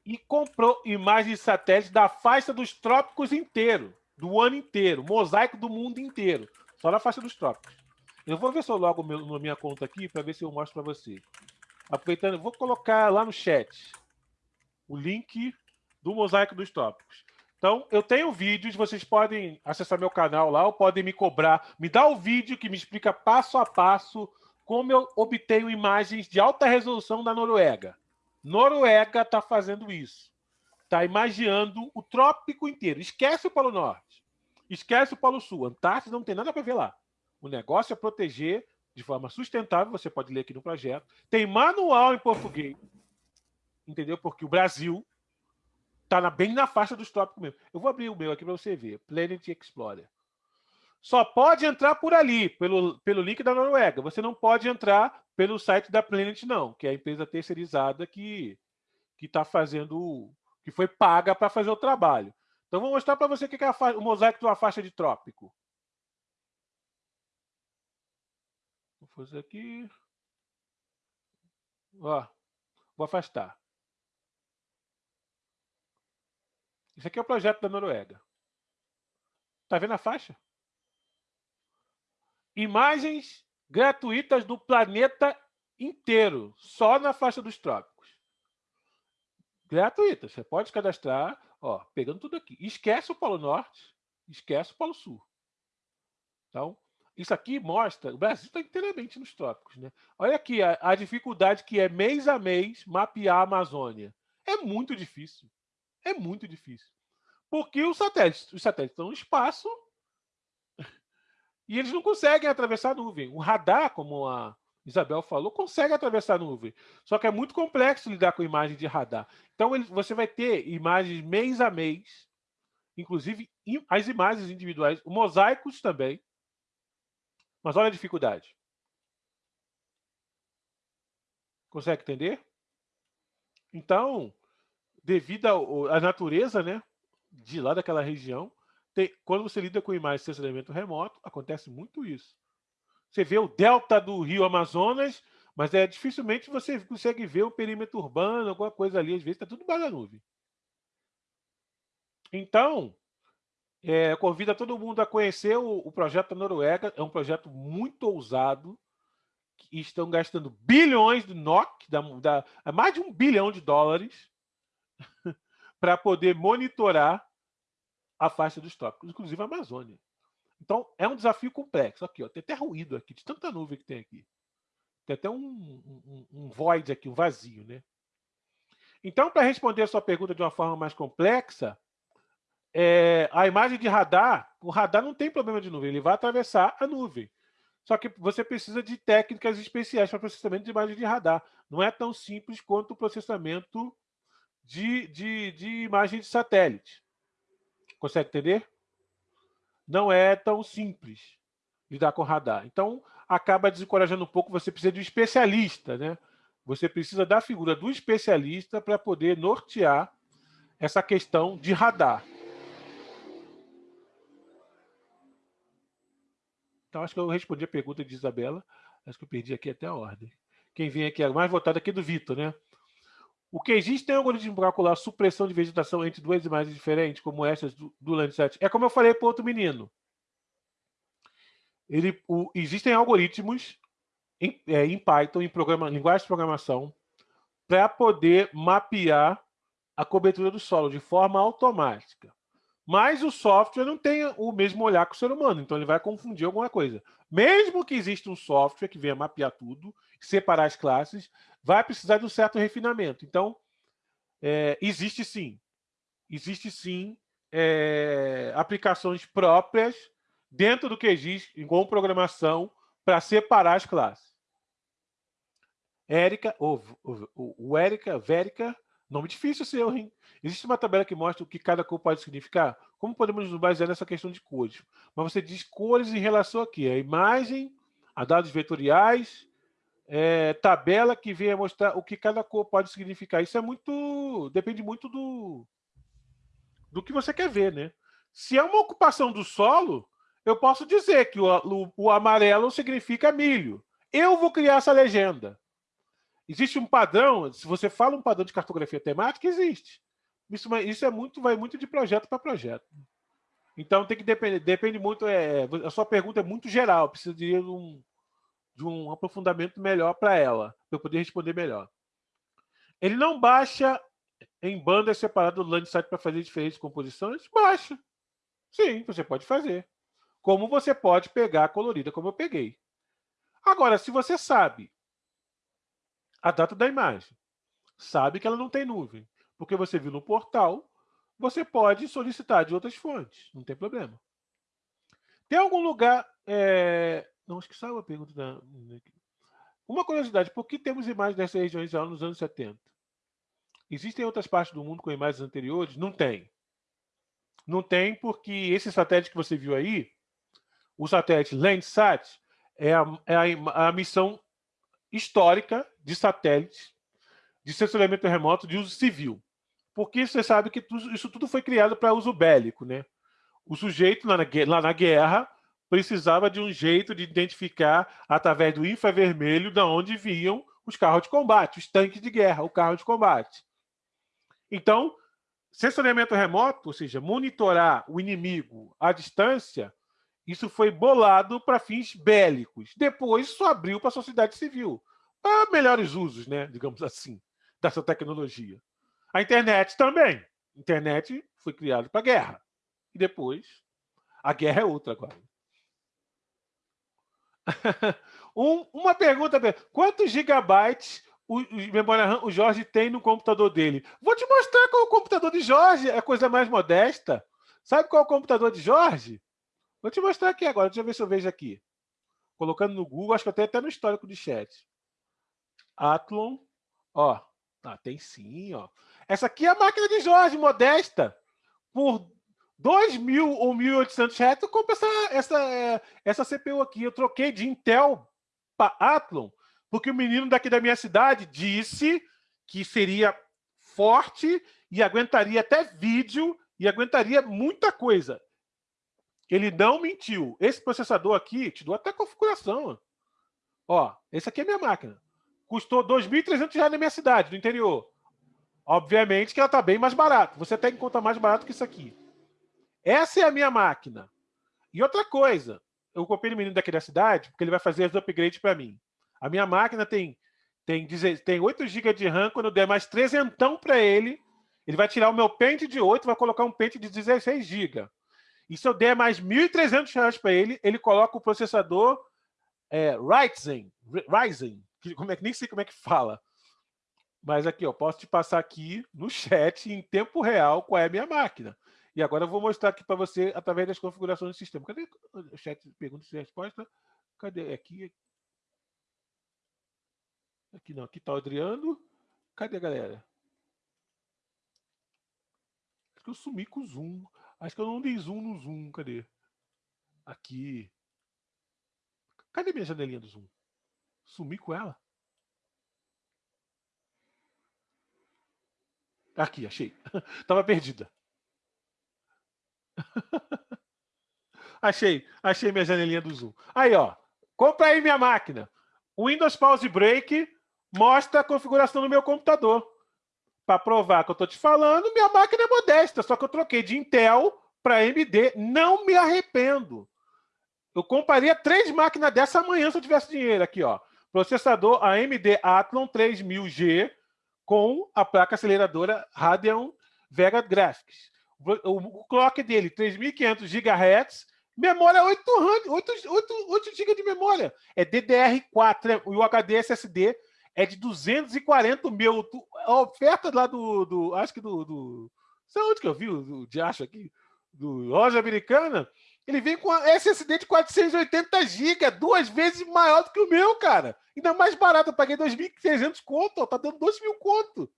e comprou imagens de satélite da faixa dos trópicos inteiro, do ano inteiro, mosaico do mundo inteiro, só na faixa dos trópicos. Eu vou ver se eu logo na minha conta aqui para ver se eu mostro para você. Aproveitando, vou colocar lá no chat o link do mosaico dos trópicos. Então, eu tenho vídeos, vocês podem acessar meu canal lá, ou podem me cobrar, me dá o vídeo que me explica passo a passo como eu obtenho imagens de alta resolução da Noruega. Noruega está fazendo isso. Está imaginando o trópico inteiro. Esquece o Polo Norte. Esquece o Polo Sul. Antártida não tem nada para ver lá. O negócio é proteger de forma sustentável. Você pode ler aqui no projeto. Tem manual em português. Entendeu? Porque o Brasil está bem na faixa dos trópicos mesmo. Eu vou abrir o meu aqui para você ver. Planet Explorer. Só pode entrar por ali, pelo, pelo link da Noruega. Você não pode entrar pelo site da Planet, não, que é a empresa terceirizada que está fazendo, que foi paga para fazer o trabalho. Então, vou mostrar para você o que é o mosaico de uma faixa de trópico. Vou fazer aqui. Ó, vou afastar. Isso aqui é o projeto da Noruega. Está vendo a faixa? Imagens gratuitas do planeta inteiro, só na faixa dos trópicos. Gratuitas. Você pode cadastrar, ó, pegando tudo aqui. Esquece o Polo Norte, esquece o Polo Sul. Então, isso aqui mostra, o Brasil está inteiramente nos trópicos. Né? Olha aqui a, a, dificuldade que é mês a mês mapear a Amazônia. É muito difícil. É muito difícil. Porque os satélites, os satélites estão no espaço e eles não conseguem atravessar a nuvem. O radar, como a Isabel falou, consegue atravessar a nuvem. Só que é muito complexo lidar com imagem de radar. Então, ele, você vai ter imagens mês a mês, inclusive as imagens individuais, mosaicos também. Mas olha a dificuldade. Consegue entender? Então, devido à natureza né, de lá daquela região, tem, quando você lida com imagens de sensoramento remoto, acontece muito isso. Você vê o delta do rio Amazonas, mas é dificilmente você consegue ver o perímetro urbano, alguma coisa ali, às vezes está tudo embaixo da nuvem. Então, é, convido a todo mundo a conhecer o, o projeto da Noruega, é um projeto muito ousado, que estão gastando bilhões de NOK, da, da, mais de um bilhão de dólares, para poder monitorar a faixa dos trópicos, inclusive a Amazônia. Então, é um desafio complexo. Aqui, ó, tem até ruído aqui, de tanta nuvem que tem aqui. Tem até um, um, um void aqui, um vazio. Né? Então, para responder a sua pergunta de uma forma mais complexa, é, a imagem de radar, o radar não tem problema de nuvem, ele vai atravessar a nuvem. Só que você precisa de técnicas especiais para processamento de imagem de radar. Não é tão simples quanto o processamento de, de, de imagem de satélite. Consegue entender? Não é tão simples lidar com radar. Então, acaba desencorajando um pouco, você precisa de um especialista, né? Você precisa da figura do especialista para poder nortear essa questão de radar. Então, acho que eu respondi a pergunta de Isabela. Acho que eu perdi aqui até a ordem. Quem vem aqui é mais votado aqui do Vitor, né? O que existe tem algoritmo para calcular supressão de vegetação entre duas imagens diferentes, como essas do, do Landsat. É como eu falei para outro menino. Ele, o, existem algoritmos em, é, em Python, em programa, linguagem de programação, para poder mapear a cobertura do solo de forma automática. Mas o software não tem o mesmo olhar que o ser humano, então ele vai confundir alguma coisa. Mesmo que exista um software que venha mapear tudo, separar as classes, vai precisar de um certo refinamento. Então, é, existe sim, existe sim é, aplicações próprias dentro do QGIS, com programação, para separar as classes. Érica, ou, ou Érica, Vérica, nome difícil seu, hein? Existe uma tabela que mostra o que cada cor pode significar? Como podemos nos basear nessa questão de cores? Mas você diz cores em relação a quê? A imagem, a dados vetoriais, é, tabela que venha mostrar o que cada cor pode significar. Isso é muito. depende muito do, do que você quer ver, né? Se é uma ocupação do solo, eu posso dizer que o, o, o amarelo significa milho. Eu vou criar essa legenda. Existe um padrão, se você fala um padrão de cartografia temática, existe. Isso, isso é muito, vai muito de projeto para projeto. Então tem que depender, depende muito. É, a sua pergunta é muito geral, precisa de um, de um aprofundamento melhor para ela, para eu poder responder melhor. Ele não baixa em bandas separadas do Landsat para fazer diferentes composições? Baixa. Sim, você pode fazer. Como você pode pegar a colorida, como eu peguei. Agora, se você sabe a data da imagem, sabe que ela não tem nuvem, porque você viu no portal, você pode solicitar de outras fontes, não tem problema. Tem algum lugar é, não, acho que saiu a pergunta da. Uma curiosidade: por que temos imagens dessa região já nos anos 70? Existem outras partes do mundo com imagens anteriores? Não tem. Não tem, porque esse satélite que você viu aí, o satélite Landsat, é a, é a, a missão histórica de satélites de sensoriamento remoto de uso civil. Porque você sabe que isso tudo foi criado para uso bélico. Né? O sujeito, lá na, lá na guerra, precisava de um jeito de identificar, através do infravermelho, de onde vinham os carros de combate, os tanques de guerra, o carro de combate. Então, sensoriamento remoto, ou seja, monitorar o inimigo à distância, isso foi bolado para fins bélicos. Depois, isso abriu para a sociedade civil, para melhores usos, né, digamos assim, dessa tecnologia. A internet também. A internet foi criada para guerra. E depois, a guerra é outra agora. Um, uma pergunta: quantos gigabytes o, memória RAM o Jorge tem no computador dele. Vou te mostrar qual é o computador de Jorge, é coisa mais modesta. Sabe qual é o computador de Jorge? Vou te mostrar aqui agora, deixa eu ver se eu vejo aqui. Colocando no Google, acho que tenho até no histórico de chat. Athlon, ó. Ah, tem sim, ó. Essa aqui é a máquina de Jorge, modesta. Por 2 mil ou 1.800 reais, eu compro essa, essa, essa CPU aqui. Eu troquei de Intel para Athlon, porque o menino daqui da minha cidade disse que seria forte e aguentaria até vídeo e aguentaria muita coisa. Ele não mentiu. Esse processador aqui, te dou até configuração. Ó, esse aqui é minha máquina. Custou R$ 2.300 na minha cidade, no interior. Obviamente que ela está bem mais barata. Você tem que contar mais barato que isso aqui. Essa é a minha máquina. E outra coisa, eu comprei no menino daqui da cidade, porque ele vai fazer as upgrades para mim. A minha máquina tem, tem, tem 8 GB de RAM, quando eu der mais trezentão para ele, ele vai tirar o meu pente de 8 vai colocar um pente de 16 GB. E se eu der mais R$ 1.300 para ele, ele coloca o processador é, Ryzen, Ryzen que, como é nem sei como é que fala. Mas aqui, ó, posso te passar aqui no chat em tempo real qual é a minha máquina. E agora eu vou mostrar aqui para você através das configurações do sistema. Cadê o chat de perguntas e respostas? Cadê? Aqui. Aqui não, aqui está o Adriano. Cadê a galera? Acho que eu sumi com o Zoom. Acho que eu não dei zoom no Zoom. Cadê? Aqui. Cadê minha janelinha do Zoom? Sumi com ela? Aqui, achei. Tava perdida. achei, achei minha janelinha do Zoom. Aí, ó. Compra aí minha máquina. Windows Pause Break mostra a configuração do meu computador. Para provar que eu estou te falando, minha máquina é modesta, só que eu troquei de Intel para AMD. Não me arrependo. Eu compraria três máquinas dessa amanhã se eu tivesse dinheiro aqui, ó. Processador AMD Athlon 3000G com a placa aceleradora Radeon Vega Graphics. O clock dele, 3.500 GHz, memória 8, 8, 8, 8 GB de memória. É DDR4 e o HD SSD é de 240 mil. A oferta lá do, do acho que do, do sabe onde que eu vi o, de acho aqui? Do loja americana, ele vem com SSD de 480 GB, duas vezes maior do que o meu, cara. Ainda mais barato, eu paguei 2.300 conto, ó, tá dando 2 mil conto.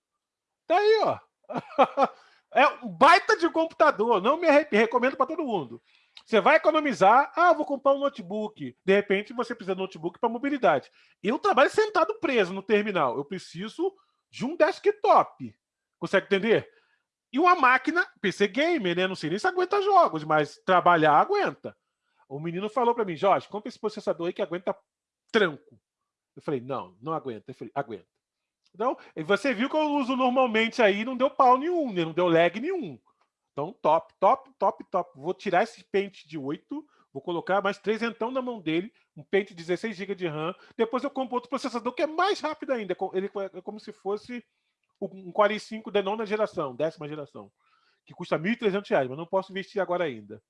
Tá aí, ó. É um baita de computador, não me recomendo para todo mundo. Você vai economizar, ah, vou comprar um notebook. De repente você precisa de um notebook para mobilidade. Eu trabalho sentado preso no terminal, eu preciso de um desktop. Consegue entender? E uma máquina, PC gamer, né? Não sei nem se aguenta jogos, mas trabalhar aguenta. O menino falou para mim, Jorge, compra esse processador aí que aguenta tranco. Eu falei, não, não aguenta. Eu falei, aguenta. Então, você viu que eu uso normalmente aí, não deu pau nenhum, né? não deu lag nenhum. Então, top, top, top, top. Vou tirar esse pente de 8, vou colocar mais 3 então na mão dele, um pente de 16 GB de RAM. Depois eu compro outro processador que é mais rápido ainda. Ele é como se fosse um Core i5 da nona geração, décima geração, que custa R$ 1.300, mas não posso investir agora ainda.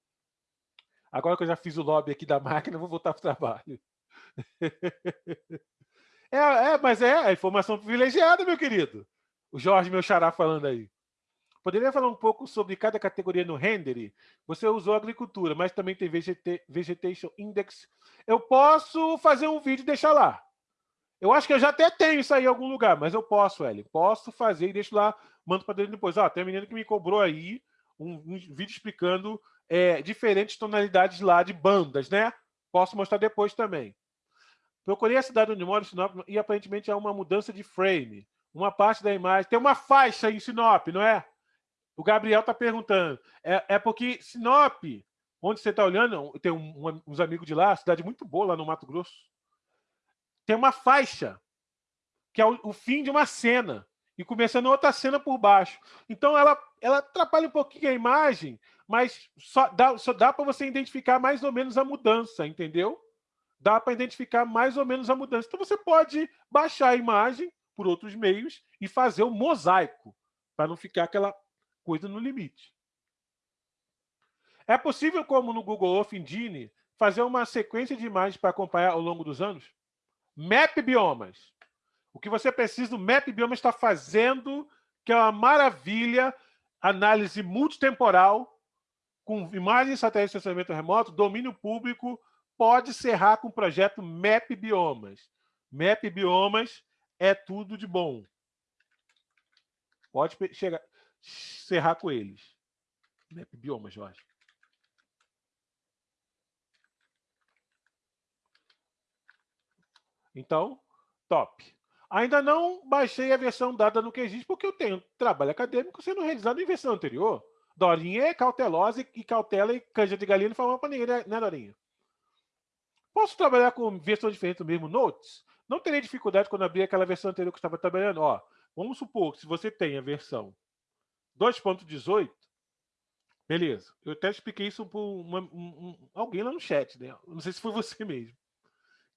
Agora que eu já fiz o lobby aqui da máquina, vou voltar para o trabalho. é, é, mas é a informação privilegiada, meu querido. O Jorge, meu xará, falando aí. Poderia falar um pouco sobre cada categoria no Rendery? Você usou agricultura, mas também tem Vegetation Index. Eu posso fazer um vídeo e deixar lá. Eu acho que eu já até tenho isso aí em algum lugar, mas eu posso, Eli. Posso fazer e deixo lá, mando para dentro depois. Ó, tem um menino que me cobrou aí um, um vídeo explicando é, diferentes tonalidades lá de bandas, né? Posso mostrar depois também. Procurei a cidade onde moro, Sinop, e aparentemente há uma mudança de frame. Uma parte da imagem. Tem uma faixa em Sinop, não é? O Gabriel está perguntando. É, é, porque Sinop, onde você está olhando, tem um, um, uns amigos de lá, cidade muito boa lá no Mato Grosso tem uma faixa, que é o, o fim de uma cena, e começando outra cena por baixo. Então ela, ela atrapalha um pouquinho a imagem, mas só dá, só dá para você identificar mais ou menos a mudança, entendeu? Dá para identificar mais ou menos a mudança. Então você pode baixar a imagem por outros meios e fazer o um mosaico, para não ficar aquela coisa no limite. É possível, como no Google Earth Engine, fazer uma sequência de imagens para acompanhar ao longo dos anos? Map biomas. O que você precisa, o Map Bioma está fazendo, que é uma maravilha, análise multitemporal, com imagens satélite de sensoramento remoto, domínio público, pode serrar com o projeto Map Biomas. Biomas é tudo de bom. Pode chegar, serrar com eles. Map Biomas, Jorge. Então, top. Ainda não baixei a versão dada no QGIS, porque eu tenho trabalho acadêmico sendo realizado em versão anterior. Dorinha é cautelosa e cautela e canja de galinha não fala para ninguém, né, Dorinha? Posso trabalhar com versão diferente do mesmo Notes? Não terei dificuldade quando abrir aquela versão anterior que estava trabalhando. Ó, vamos supor que se você tem a versão 2.18, beleza. Eu até expliquei isso para um, alguém lá no chat, né? Não sei se foi você mesmo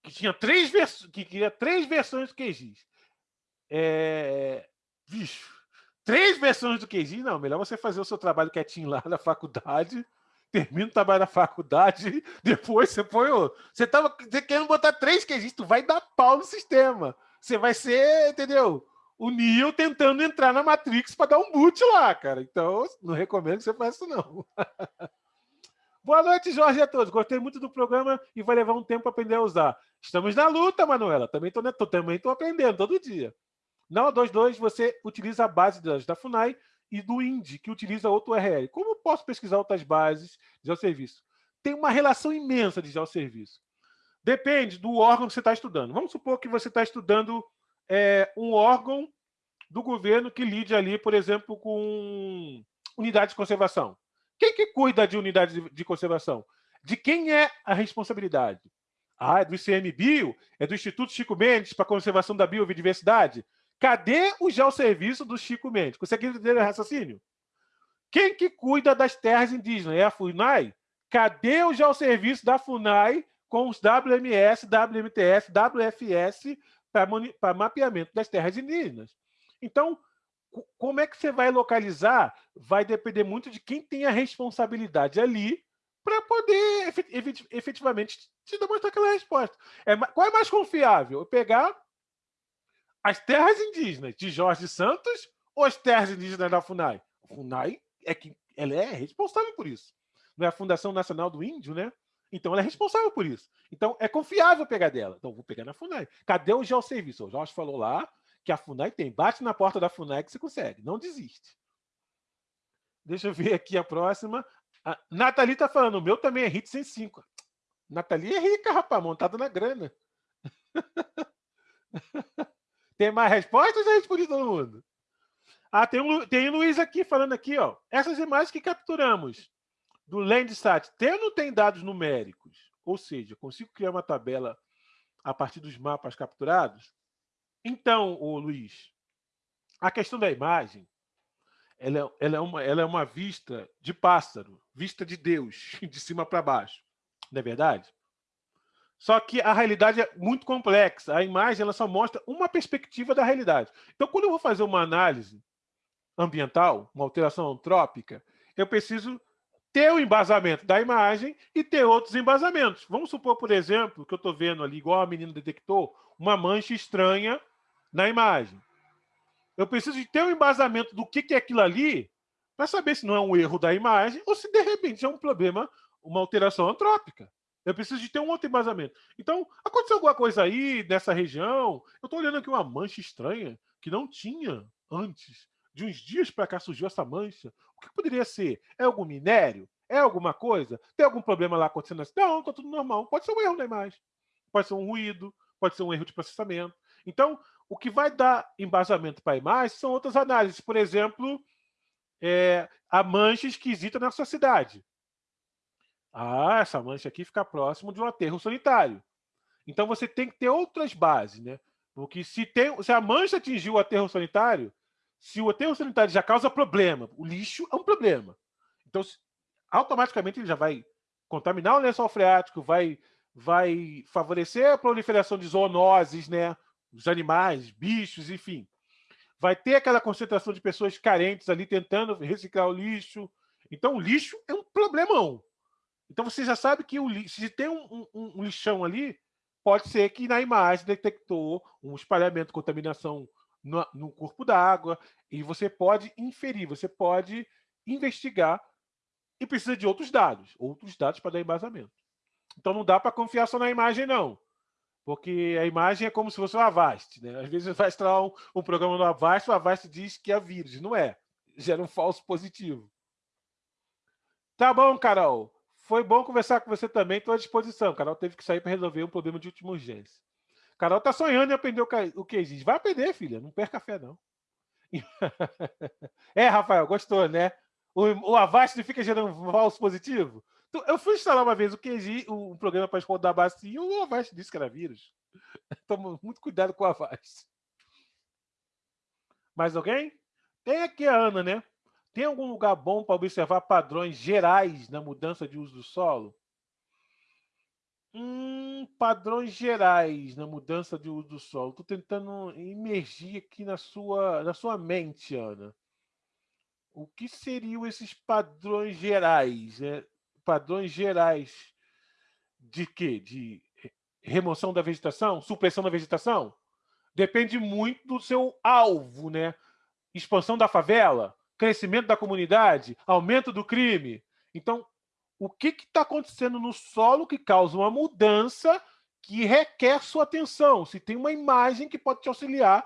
que tinha três versões, que queria três versões do QGIS. É... Três versões do QGIS? Não, melhor você fazer o seu trabalho quietinho lá na faculdade, termina o trabalho na faculdade, depois você põe o... Você tava você querendo botar três QGIS, tu vai dar pau no sistema. Você vai ser, entendeu? O Neo tentando entrar na Matrix para dar um boot lá, cara. Então, não recomendo que você faça isso, não. Boa noite, Jorge, a todos. Gostei muito do programa e vai levar um tempo para aprender a usar. Estamos na luta, Manuela. Também estou também tô aprendendo todo dia. Na O22, você utiliza a base da FUNAI e do INDI, que utiliza outro URL. Como posso pesquisar outras bases de geosserviço? Tem uma relação imensa de geosserviço. Depende do órgão que você está estudando. Vamos supor que você está estudando é, um órgão do governo que lide ali, por exemplo, com unidade de conservação. Quem que cuida de unidade de, de conservação? De quem é a responsabilidade? Ah, é do ICMBio? É do Instituto Chico Mendes para a conservação da biodiversidade? Cadê o geosserviço do Chico Mendes? Consegue entender o raciocínio? Quem que cuida das terras indígenas? É a FUNAI? Cadê o geosserviço da FUNAI com os WMS, WMTS, WFS para mapeamento das terras indígenas? Então, como é que você vai localizar vai depender muito de quem tem a responsabilidade ali para poder efetivamente te demonstrar aquela resposta. É, qual é mais confiável? Eu pegar as terras indígenas de Jorge Santos ou as terras indígenas da FUNAI? A FUNAI é que ela é responsável por isso. Não é a Fundação Nacional do Índio, né? Então ela é responsável por isso. Então é confiável pegar dela. Então vou pegar na FUNAI. Cadê o geosserviço? O Jorge falou lá, que a FUNAI tem. Bate na porta da FUNAI que você consegue. Não desiste. Deixa eu ver aqui a próxima. A Nathalie está falando, o meu também é hit 105. Nathalie é rica, rapaz, montada na grana. tem mais respostas? Já respondi todo mundo. Ah, tem, um, tem o Luiz aqui falando aqui, ó. Essas imagens que capturamos do Landsat, tem não tem dados numéricos? Ou seja, consigo criar uma tabela a partir dos mapas capturados? Então, o Luiz, a questão da imagem, ela é, ela, é uma, ela é uma vista de pássaro, vista de Deus, de cima para baixo. Não é verdade? Só que a realidade é muito complexa. A imagem ela só mostra uma perspectiva da realidade. Então, quando eu vou fazer uma análise ambiental, uma alteração antrópica, eu preciso ter o embasamento da imagem e ter outros embasamentos. Vamos supor, por exemplo, que eu estou vendo ali, igual a menina detectou, uma mancha estranha na imagem. Eu preciso de ter um embasamento do que, é aquilo ali para saber se não é um erro da imagem ou se de repente é um problema, uma alteração antrópica. Eu preciso de ter um outro embasamento. Então, aconteceu alguma coisa aí nessa região? Eu estou olhando aqui uma mancha estranha que não tinha antes. De uns dias para cá surgiu essa mancha. O que poderia ser? É algum minério? É alguma coisa? Tem algum problema lá acontecendo assim? Não, está tudo normal. Pode ser um erro na imagem. Pode ser um ruído. Pode ser um erro de processamento. Então, o que vai dar embasamento para a imagem são outras análises. Por exemplo, é, a mancha esquisita na sua cidade. Ah, essa mancha aqui fica próximo de um aterro sanitário. Então, você tem que ter outras bases. Né? Porque se, tem, se a mancha atingiu o aterro sanitário, se o aterro sanitário já causa problema, o lixo é um problema. Então, automaticamente ele já vai contaminar o lençol freático, vai, vai favorecer a proliferação de zoonoses, né? os animais, bichos, enfim. Vai ter aquela concentração de pessoas carentes ali tentando reciclar o lixo. Então, o lixo é um problemão. Então, você já sabe que o se tem um, um, um lixão ali, pode ser que na imagem detectou um espalhamento, contaminação no, no corpo d'água, e você pode inferir, você pode investigar e precisa de outros dados, outros dados para dar embasamento. Então não dá para confiar só na imagem, não. Porque a imagem é como se fosse o Avast. Né? Às vezes vai instalar um, um programa no Avast, o Avast diz que é vírus. Não é. Gera um falso positivo. Tá bom, Carol. Foi bom conversar com você também. Estou à disposição. Carol teve que sair para resolver um problema de última urgência. Carol tá sonhando em aprender o que existe. Vai aprender, filha. Não perca fé, não. é, Rafael, gostou, né? O, o Avast fica gerando um falso positivo? Eu fui instalar uma vez o QG, um programa para rodar bacia, e o Avast disse que era vírus. Toma muito cuidado com o Avast. Mais alguém? Tem aqui a Ana, né? Tem algum lugar bom para observar padrões gerais na mudança de uso do solo? Hum, padrões gerais na mudança de uso do solo. Estou tentando imergir aqui na sua, na sua mente, Ana. O que seriam esses padrões gerais? Né? padrões gerais de quê? De remoção da vegetação, supressão da vegetação? Depende muito do seu alvo, né? Expansão da favela, crescimento da comunidade, aumento do crime. Então, o que está acontecendo no solo que causa uma mudança que requer sua atenção? Se tem uma imagem que pode te auxiliar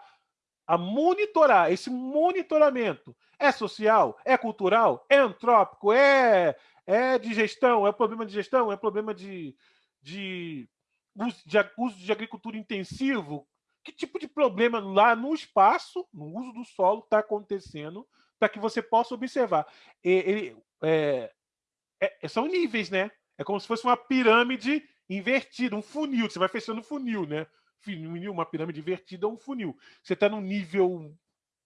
a monitorar, esse monitoramento é social, é cultural, é antrópico, é é de gestão? É problema de gestão? É problema de, de, uso, de uso de agricultura intensivo? Que tipo de problema lá no espaço, no uso do solo, está acontecendo para que você possa observar? Ele, é, é, são níveis, né? É como se fosse uma pirâmide invertida, um funil. Você vai fechando funil, né? Funil, uma pirâmide invertida é um funil. Você está no nível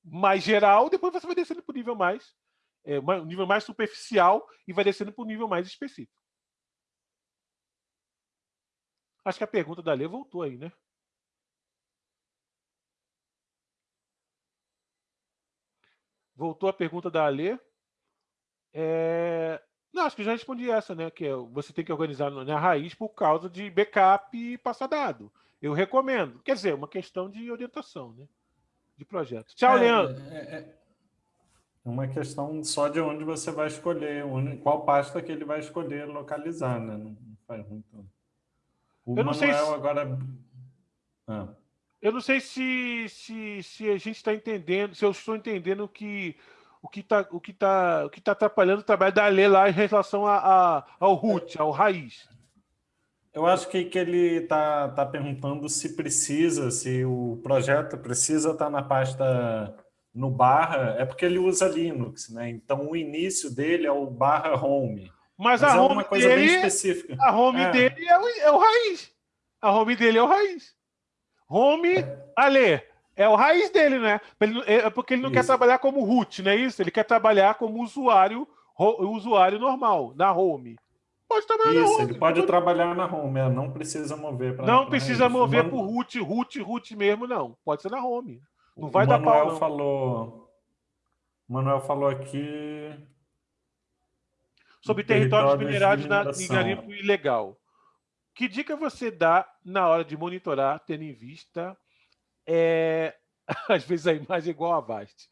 mais geral, depois você vai descendo para o nível mais é, um nível mais superficial e vai descendo para um nível mais específico. Acho que a pergunta da Lê voltou aí, né? Voltou a pergunta da Alê. É... Não, acho que já respondi essa, né? Que é, você tem que organizar na raiz por causa de backup e passar dado. Eu recomendo. Quer dizer, uma questão de orientação, né? De projeto. Tchau, é, Leandro. É, é uma questão só de onde você vai escolher, onde, qual pasta que ele vai escolher localizar, né? Não faz muito. O eu não Manuel sei se... agora. Ah. Eu não sei se, se, se a gente está entendendo, se eu estou entendendo que o que está o que tá, o que tá atrapalhando o trabalho da Lê lá em relação a, a, ao root, ao raiz. Eu acho que, que ele está tá perguntando se precisa, se o projeto precisa estar tá na pasta no barra é porque ele usa Linux, né? Então o início dele é o barra home. Mas, Mas a é home uma coisa dele, bem específica. A home é. dele é o, é o, raiz. A home dele é o raiz. Home, é. Ale, é o raiz dele, né? É porque ele não isso. quer trabalhar como root, não é isso? Ele quer trabalhar como usuário, usuário normal, na home. Pode trabalhar isso, na home. ele pode trabalhar na home, é, não precisa mover para Não precisa raiz. mover para o root, root, root mesmo, não. Pode ser na home. Não vai o dar Manuel pau, falou. O Manuel falou aqui. Sobre territórios, minerados na garimpo ilegal. Que dica você dá na hora de monitorar, tendo em vista. É... Às vezes a imagem é igual a Vast.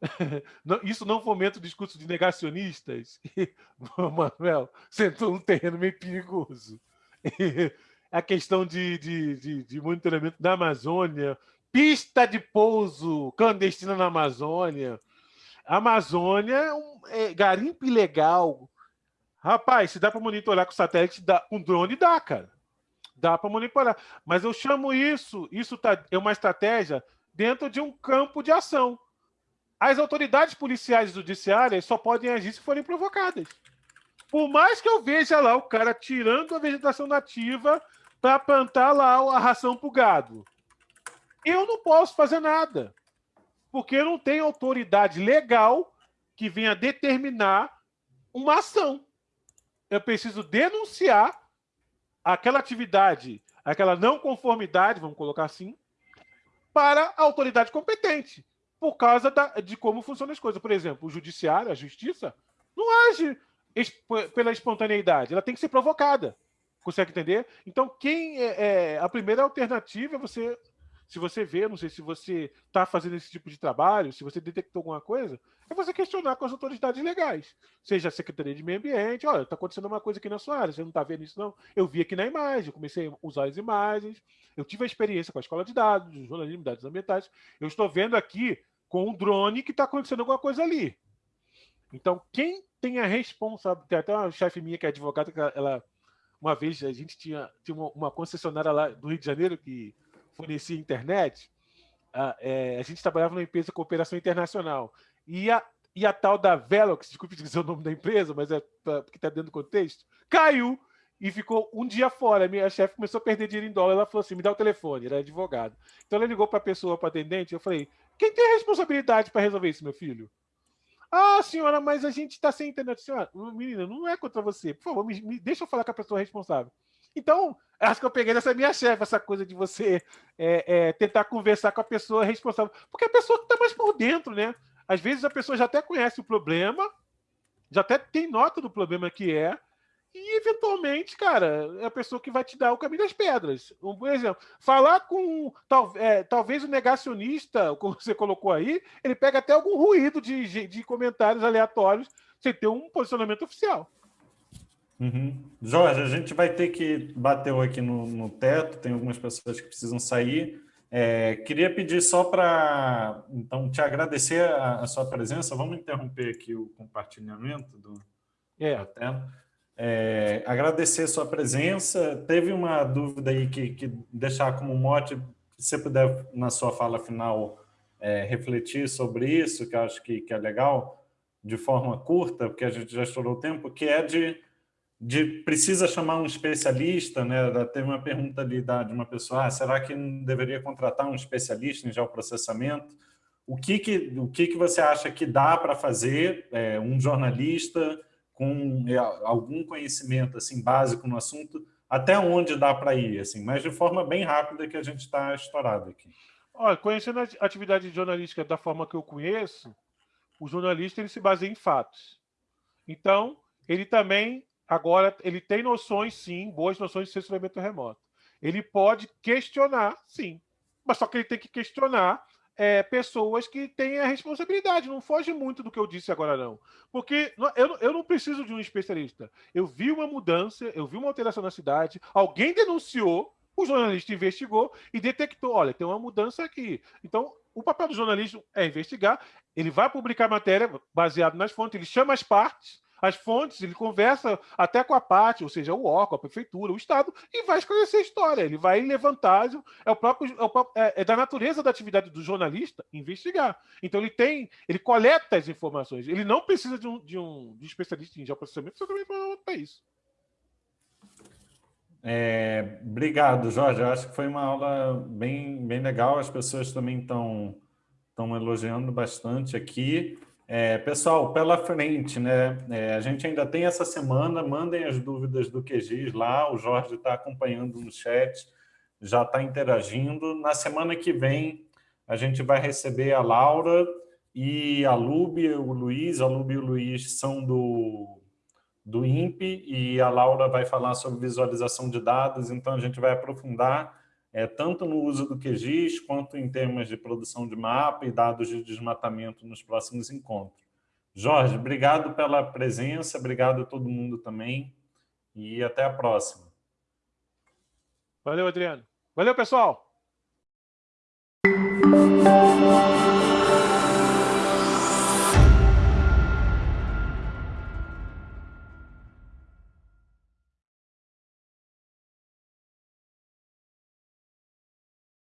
Isso não fomenta o discurso de negacionistas? Manuel, sentou um terreno meio perigoso. A questão de, de, de, de monitoramento da Amazônia, pista de pouso clandestina na Amazônia. Amazônia é é, garimpo ilegal. Rapaz, se dá para monitorar com satélite, dá, com drone dá, cara. Dá para monitorar. Mas eu chamo isso, isso tá, é uma estratégia dentro de um campo de ação. As autoridades policiais e judiciárias só podem agir se forem provocadas. Por mais que eu veja lá o cara tirando a vegetação nativa para plantar lá a ração para o gado eu não posso fazer nada, porque não tenho autoridade legal que venha determinar uma ação. Eu preciso denunciar aquela atividade, aquela não conformidade, vamos colocar assim, para a autoridade competente, por causa da, de como funcionam as coisas. Por exemplo, o judiciário, a justiça, não age pela espontaneidade, ela tem que ser provocada. Consegue entender? Então, quem é, é, a primeira alternativa é você se você vê, não sei se você está fazendo esse tipo de trabalho, se você detectou alguma coisa, é você questionar com as autoridades legais. Seja a Secretaria de Meio Ambiente, olha, está acontecendo uma coisa aqui na sua área, você não está vendo isso não? Eu vi aqui na imagem, eu comecei a usar as imagens, eu tive a experiência com a escola de dados, de jornalismo de dados ambientais, eu estou vendo aqui com um drone que está acontecendo alguma coisa ali. Então, quem tem a responsabilidade, tem até uma chefe minha que é advogada, que ela, uma vez a gente tinha, tinha uma, uma concessionária lá do Rio de Janeiro que fornecia internet, a, é, a gente trabalhava numa empresa de cooperação internacional. E a, e a tal da Velox, desculpe dizer o nome da empresa, mas é porque está dentro do contexto, caiu e ficou um dia fora. Minha chefe começou a perder dinheiro em dólar. Ela falou assim: me dá o telefone, era advogado. Então ela ligou para a pessoa, para atendente. Eu falei: quem tem a responsabilidade para resolver isso, meu filho? Ah, senhora, mas a gente está sem internet. Senhora, menina, não é contra você. Por favor, me, me deixa eu falar com a pessoa responsável. Então, acho que eu peguei nessa minha chefe, essa coisa de você é, é, tentar conversar com a pessoa responsável. Porque a pessoa que está mais por dentro, né? Às vezes a pessoa já até conhece o problema, já até tem nota do problema que é, e eventualmente, cara, é a pessoa que vai te dar o caminho das pedras. Um, por exemplo, falar com tal, é, talvez o negacionista, como você colocou aí, ele pega até algum ruído de, de comentários aleatórios sem ter um posicionamento oficial. Uhum. Jorge, a gente vai ter que bater aqui no, no teto, tem algumas pessoas que precisam sair. É, queria pedir só para então te agradecer a, a, sua presença. Vamos interromper aqui o compartilhamento do, é. da tela. É, agradecer a sua presença. Teve uma dúvida aí que, que deixar como mote, se você puder, na sua fala final, é, refletir sobre isso, que eu acho que, que é legal, de forma curta, porque a gente já estourou o tempo, que é de de precisa chamar um especialista, né? Teve uma pergunta ali de uma pessoa, ah, será que não deveria contratar um especialista em geoprocessamento? O que que, o que, que você acha que dá para fazer é, um jornalista com é, algum conhecimento assim básico no assunto, até onde dá para ir, assim, mas de forma bem rápida que a gente está estourado aqui. Olha, conhecendo a atividade jornalística da forma que eu conheço, o jornalista ele se baseia em fatos. Então, ele também Agora, ele tem noções, sim, boas noções de censuramento remoto. Ele pode questionar, sim, mas só que ele tem que questionar é, pessoas que têm a responsabilidade. Não foge muito do que eu disse agora, não. Porque eu, eu não preciso de um especialista. Eu vi uma mudança, eu vi uma alteração na cidade, alguém denunciou, o jornalista investigou e detectou: olha, tem uma mudança aqui. Então, o papel do jornalista é investigar, ele vai publicar matéria baseado nas fontes, ele chama as partes as fontes, ele conversa até com a parte, ou seja, o órgão, a prefeitura, o Estado, e vai esclarecer a história. Ele vai levantar, é, o próprio, é, o é, é da natureza da atividade do jornalista investigar. Então ele tem, ele coleta as informações. Ele não precisa de um, de um, de um especialista em geoprocessamento para isso. É, obrigado, Jorge. Eu acho que foi uma aula bem, bem legal. As pessoas também estão elogiando bastante aqui. É, pessoal, pela frente, né? É, a gente ainda tem essa semana, mandem as dúvidas do QGIS lá, o Jorge está acompanhando no chat, já está interagindo. Na semana que vem, a gente vai receber a Laura e a Lube, o Luiz, a Lube e o Luiz são do, do INPE, e a Laura vai falar sobre visualização de dados, então a gente vai aprofundar é, tanto no uso do QGIS, quanto em termos de produção de mapa e dados de desmatamento nos próximos encontros. Jorge, obrigado pela presença, obrigado a todo mundo também, e até a próxima. Valeu, Adriano. Valeu, pessoal!